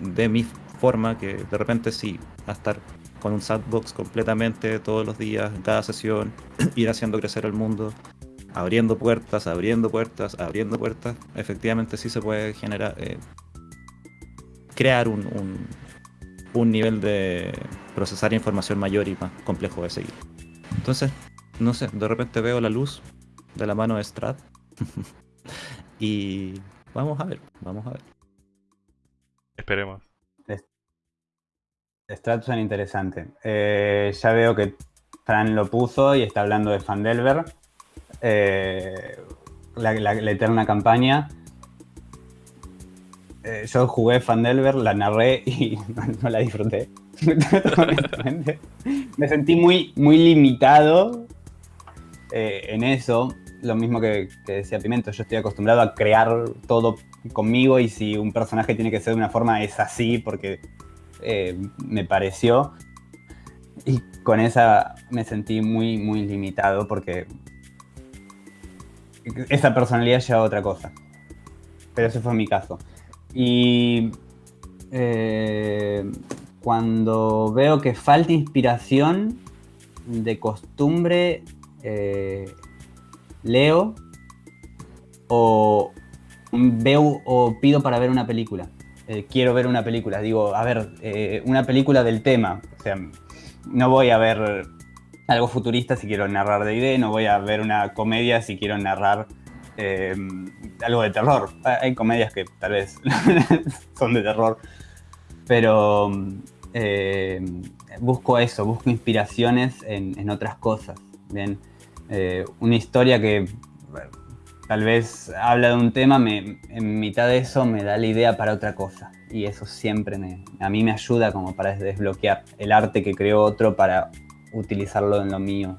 S2: de mi forma, que de repente sí, a estar con un sandbox completamente todos los días, cada sesión, ir haciendo crecer el mundo, abriendo puertas, abriendo puertas, abriendo puertas, efectivamente sí se puede generar, eh, crear un, un, un nivel de procesar información mayor y más complejo de seguir. Entonces, no sé, de repente veo la luz de la mano de Strat y vamos a ver, vamos a ver.
S1: Esperemos.
S3: Strat suena interesante. Eh, ya veo que Fran lo puso y está hablando de Fandelver. Eh, la, eterna campaña. Eh, yo jugué Fandelver, la narré y no, la disfruté. Me sentí muy, muy limitado eh, en eso. Lo mismo que, decía Pimento, yo estoy acostumbrado a crear todo conmigo y si un personaje tiene que ser de una forma es así porque me pareció. Y con esa me sentí muy, muy limitado porque esa personalidad lleva a otra cosa. Pero ese fue mi caso. Y eh, cuando veo que falta inspiración, de costumbre eh, leo o veo o pido para ver una película eh, quiero ver una película. Digo, a ver, una película del tema. O sea, no voy a ver algo futurista si quiero narrar de idea, no voy a ver una comedia si quiero narrar eh, algo de terror. Ah, Hay comedias que tal vez son de terror, pero eh, busco eso, busco inspiraciones en, en otras cosas. Bien, Eh, una historia que tal vez habla de un tema, en mitad de eso me da la idea para otra cosa. Y eso siempre a mí me ayuda como para desbloquear el arte que creó otro para utilizarlo en lo mío.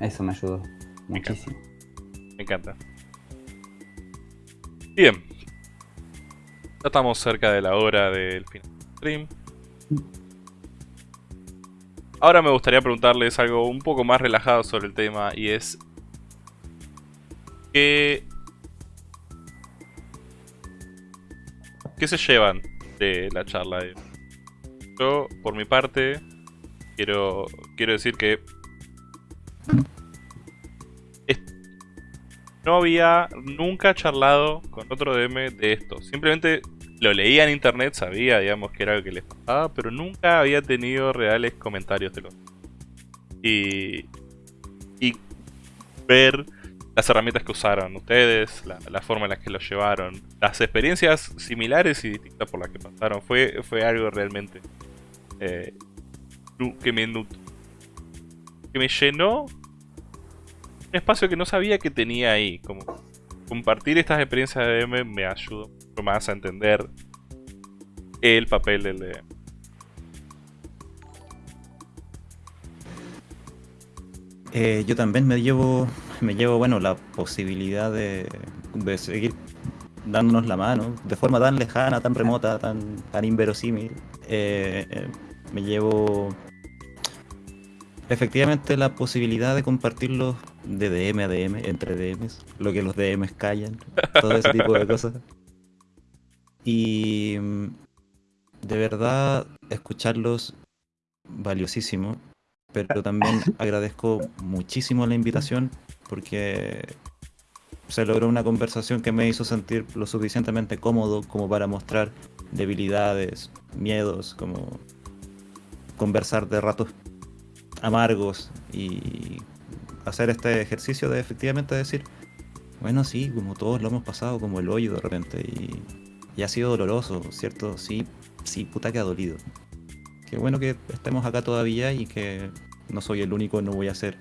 S3: Eso me ayudó
S1: Me encanta.
S3: muchísimo.
S1: Me encanta. Bien. Ya estamos cerca de la hora del final del stream. Ahora me gustaría preguntarles algo un poco más relajado sobre el tema y es... ¿Qué... ¿Qué se llevan de la charla? de? Yo, por mi parte, quiero, quiero decir que no había nunca charlado con otro DM de esto. Simplemente lo leía en internet, sabía, digamos, que era lo que les pasaba, pero nunca había tenido reales comentarios de los. Y. Y ver las herramientas que usaron ustedes, la, forma en la que lo llevaron, las experiencias similares y distintas por las que pasaron, fue, fue algo realmente eh, que, me, que me llenó un espacio que no sabía que tenía ahí. Como compartir estas experiencias de DM me ayudó mucho más a entender el papel del DM.
S2: Eh, yo también me llevo, me llevo bueno, la posibilidad de, seguir dándonos la mano de forma tan lejana, tan remota, tan, tan inverosímil. Eh, me llevo efectivamente la posibilidad de compartirlos de DM a DM, entre DMs, lo que los DMs callan, todo ese tipo de cosas. Y mm, de verdad escucharlos valiosísimo pero también agradezco muchísimo la invitación porque se logró una conversación que me hizo sentir lo suficientemente cómodo como para mostrar debilidades, miedos, como conversar de ratos amargos y hacer este ejercicio de efectivamente decir, bueno, sí, como todos lo hemos pasado como el hoyo de repente y, y ha sido doloroso, ¿cierto? Sí, sí, puta que ha dolido. Qué bueno que estemos acá todavía y que no soy el único, no voy a ser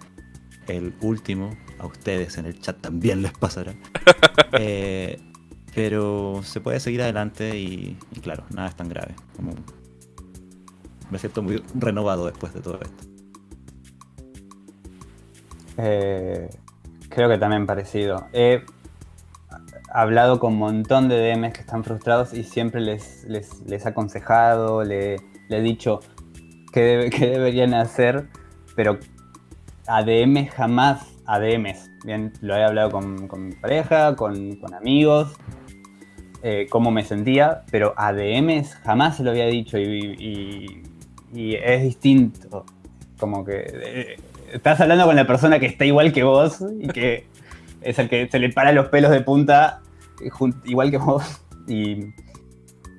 S2: el último. A ustedes en el chat también les pasará. Eh, pero se puede seguir adelante y, claro, nada es tan grave. Como me siento muy renovado después de todo esto.
S3: Eh, creo que también parecido. He hablado con un montón de DMs que están frustrados y siempre les, les, les he aconsejado, le, he dicho qué, deberían hacer, pero ADM jamás ADMs. Bien, lo he hablado con, mi pareja, con, amigos, eh, cómo me sentía, pero ADMs jamás se lo había dicho y, es distinto. Como que eh, estás hablando con la persona que está igual que vos y que es el que se le para los pelos de punta igual que vos y,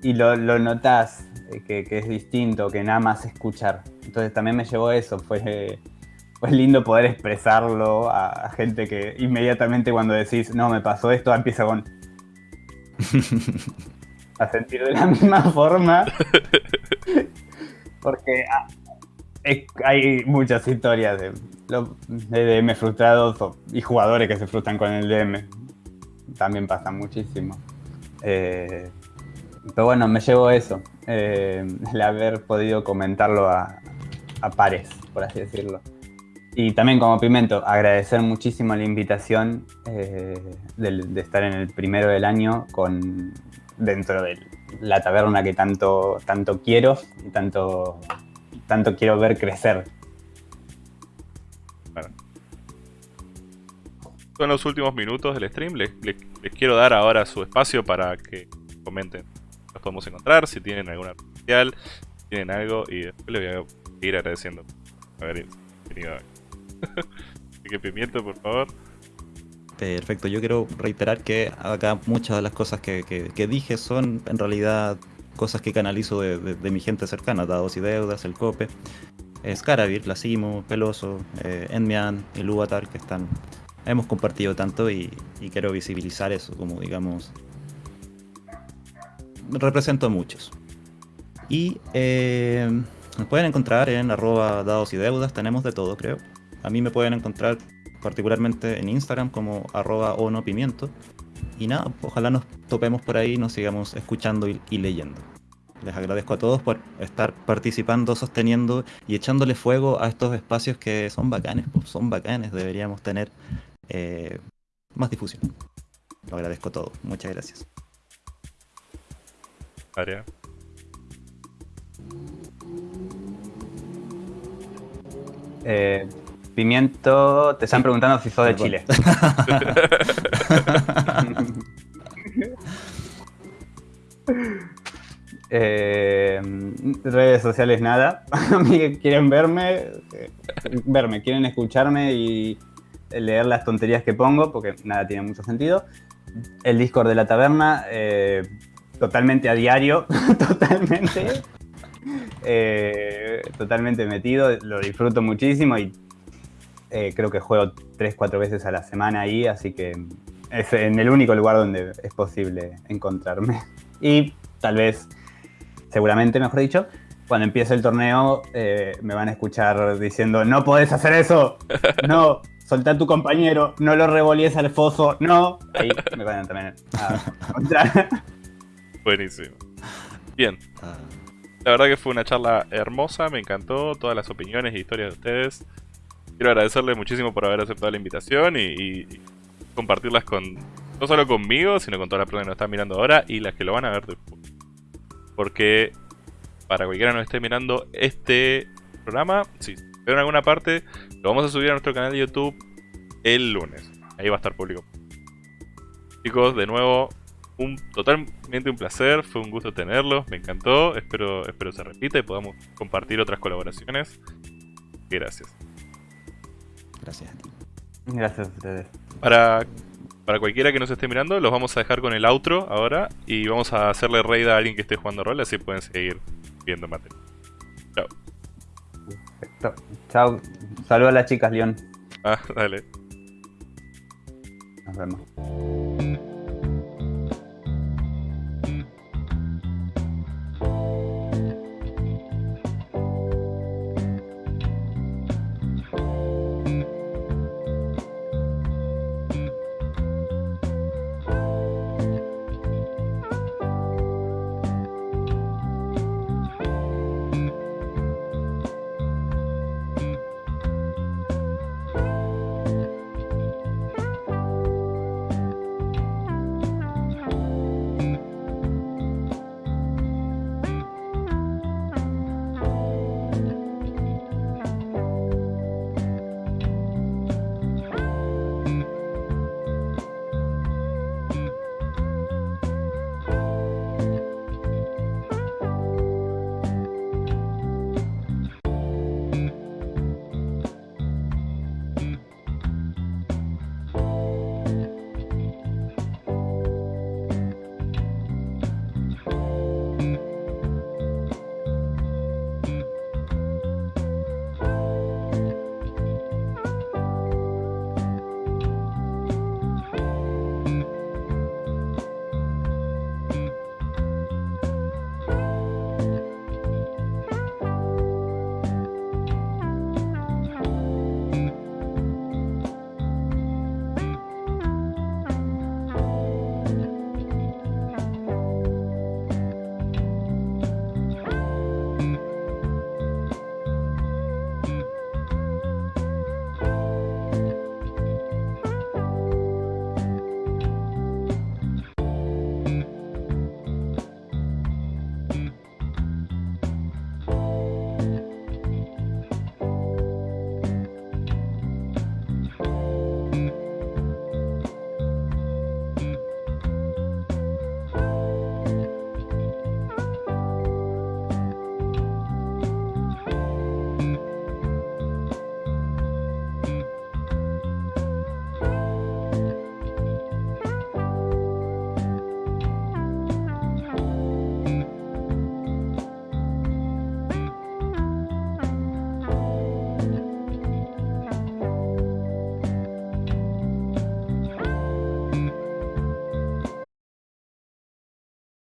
S3: lo, lo notas que, es distinto, que nada más escuchar. Entonces también me llevó eso, fue, fue lindo poder expresarlo a, gente que inmediatamente cuando decís, no, me pasó esto, empieza con... a sentir de la misma forma. Porque ah, hay muchas historias de, de DM frustrados y jugadores que se frustran con el DM. También pasa muchísimo. Eh, pero bueno, me llevo eso, eh, el haber podido comentarlo a, pares, por así decirlo. Y también como Pimento, agradecer muchísimo la invitación eh, de, estar en el primero del año con, dentro de la taberna que tanto, tanto quiero y tanto, tanto quiero ver crecer.
S1: Son los últimos minutos del stream, les quiero dar ahora su espacio para que comenten podemos encontrar, si tienen alguna especial, si tienen algo, y después les voy a ir agradeciendo haber venido. Así que pimiento, por favor.
S2: Perfecto, yo quiero reiterar que acá muchas de las cosas que, dije son en realidad cosas que canalizo de, mi gente cercana, Dados y Deudas, el Cope, Scaravir, La Simo, Peloso, eh, Enmian, el Uvatar, que están hemos compartido tanto y, quiero visibilizar eso como digamos represento a muchos. Y eh, nos pueden encontrar en arroba dados y deudas, tenemos de todo creo. A mí me pueden encontrar particularmente en Instagram como arroba o no pimiento. Y nada, ojalá nos topemos por ahí, nos sigamos escuchando y, leyendo. Les agradezco a todos por estar participando, sosteniendo y echándole fuego a estos espacios que son bacanes, pues, son bacanes, deberíamos tener eh, más difusión. Lo agradezco todo, muchas gracias.
S3: Eh, pimiento, te están preguntando si sos de Chile. Eh, redes sociales nada. quieren verme, eh, verme, quieren escucharme y leer las tonterías que pongo, porque nada tiene mucho sentido. El Discord de la taberna, eh, totalmente a diario, totalmente. eh, totalmente metido, lo disfruto muchísimo y eh, creo que juego 3-4 veces a la semana ahí, así que es en el único lugar donde es posible encontrarme. Y tal vez, seguramente mejor dicho, cuando empiece el torneo eh, me van a escuchar diciendo, no podés hacer eso, no, soltá a tu compañero, no lo revolíes al foso, no. Ahí me van a también a encontrar.
S1: Buenísimo. Bien,
S2: Ah,
S1: la verdad que fue una charla hermosa, me encantó todas las opiniones y historias de ustedes. Quiero agradecerles muchísimo por haber aceptado la invitación y, compartirlas con no solo conmigo, sino con todas las personas que nos están mirando ahora y las que lo van a ver después. Porque para cualquiera que nos esté mirando este programa, si ven en alguna parte, lo vamos a subir a nuestro canal de YouTube el lunes. Ahí va a estar público. Chicos, de nuevo, un totalmente un placer, fue un gusto tenerlos, me encantó, espero, espero se repita y podamos compartir otras colaboraciones. Gracias.
S2: Gracias a ti.
S3: Gracias a ustedes.
S1: Para, para cualquiera que nos esté mirando, los vamos a dejar con el outro ahora y vamos a hacerle raid a alguien que esté jugando rol, así pueden seguir viendo material. Chao.
S3: Perfecto. Chao. Saludos a las chicas, León.
S1: Ah, dale.
S3: Nos vemos.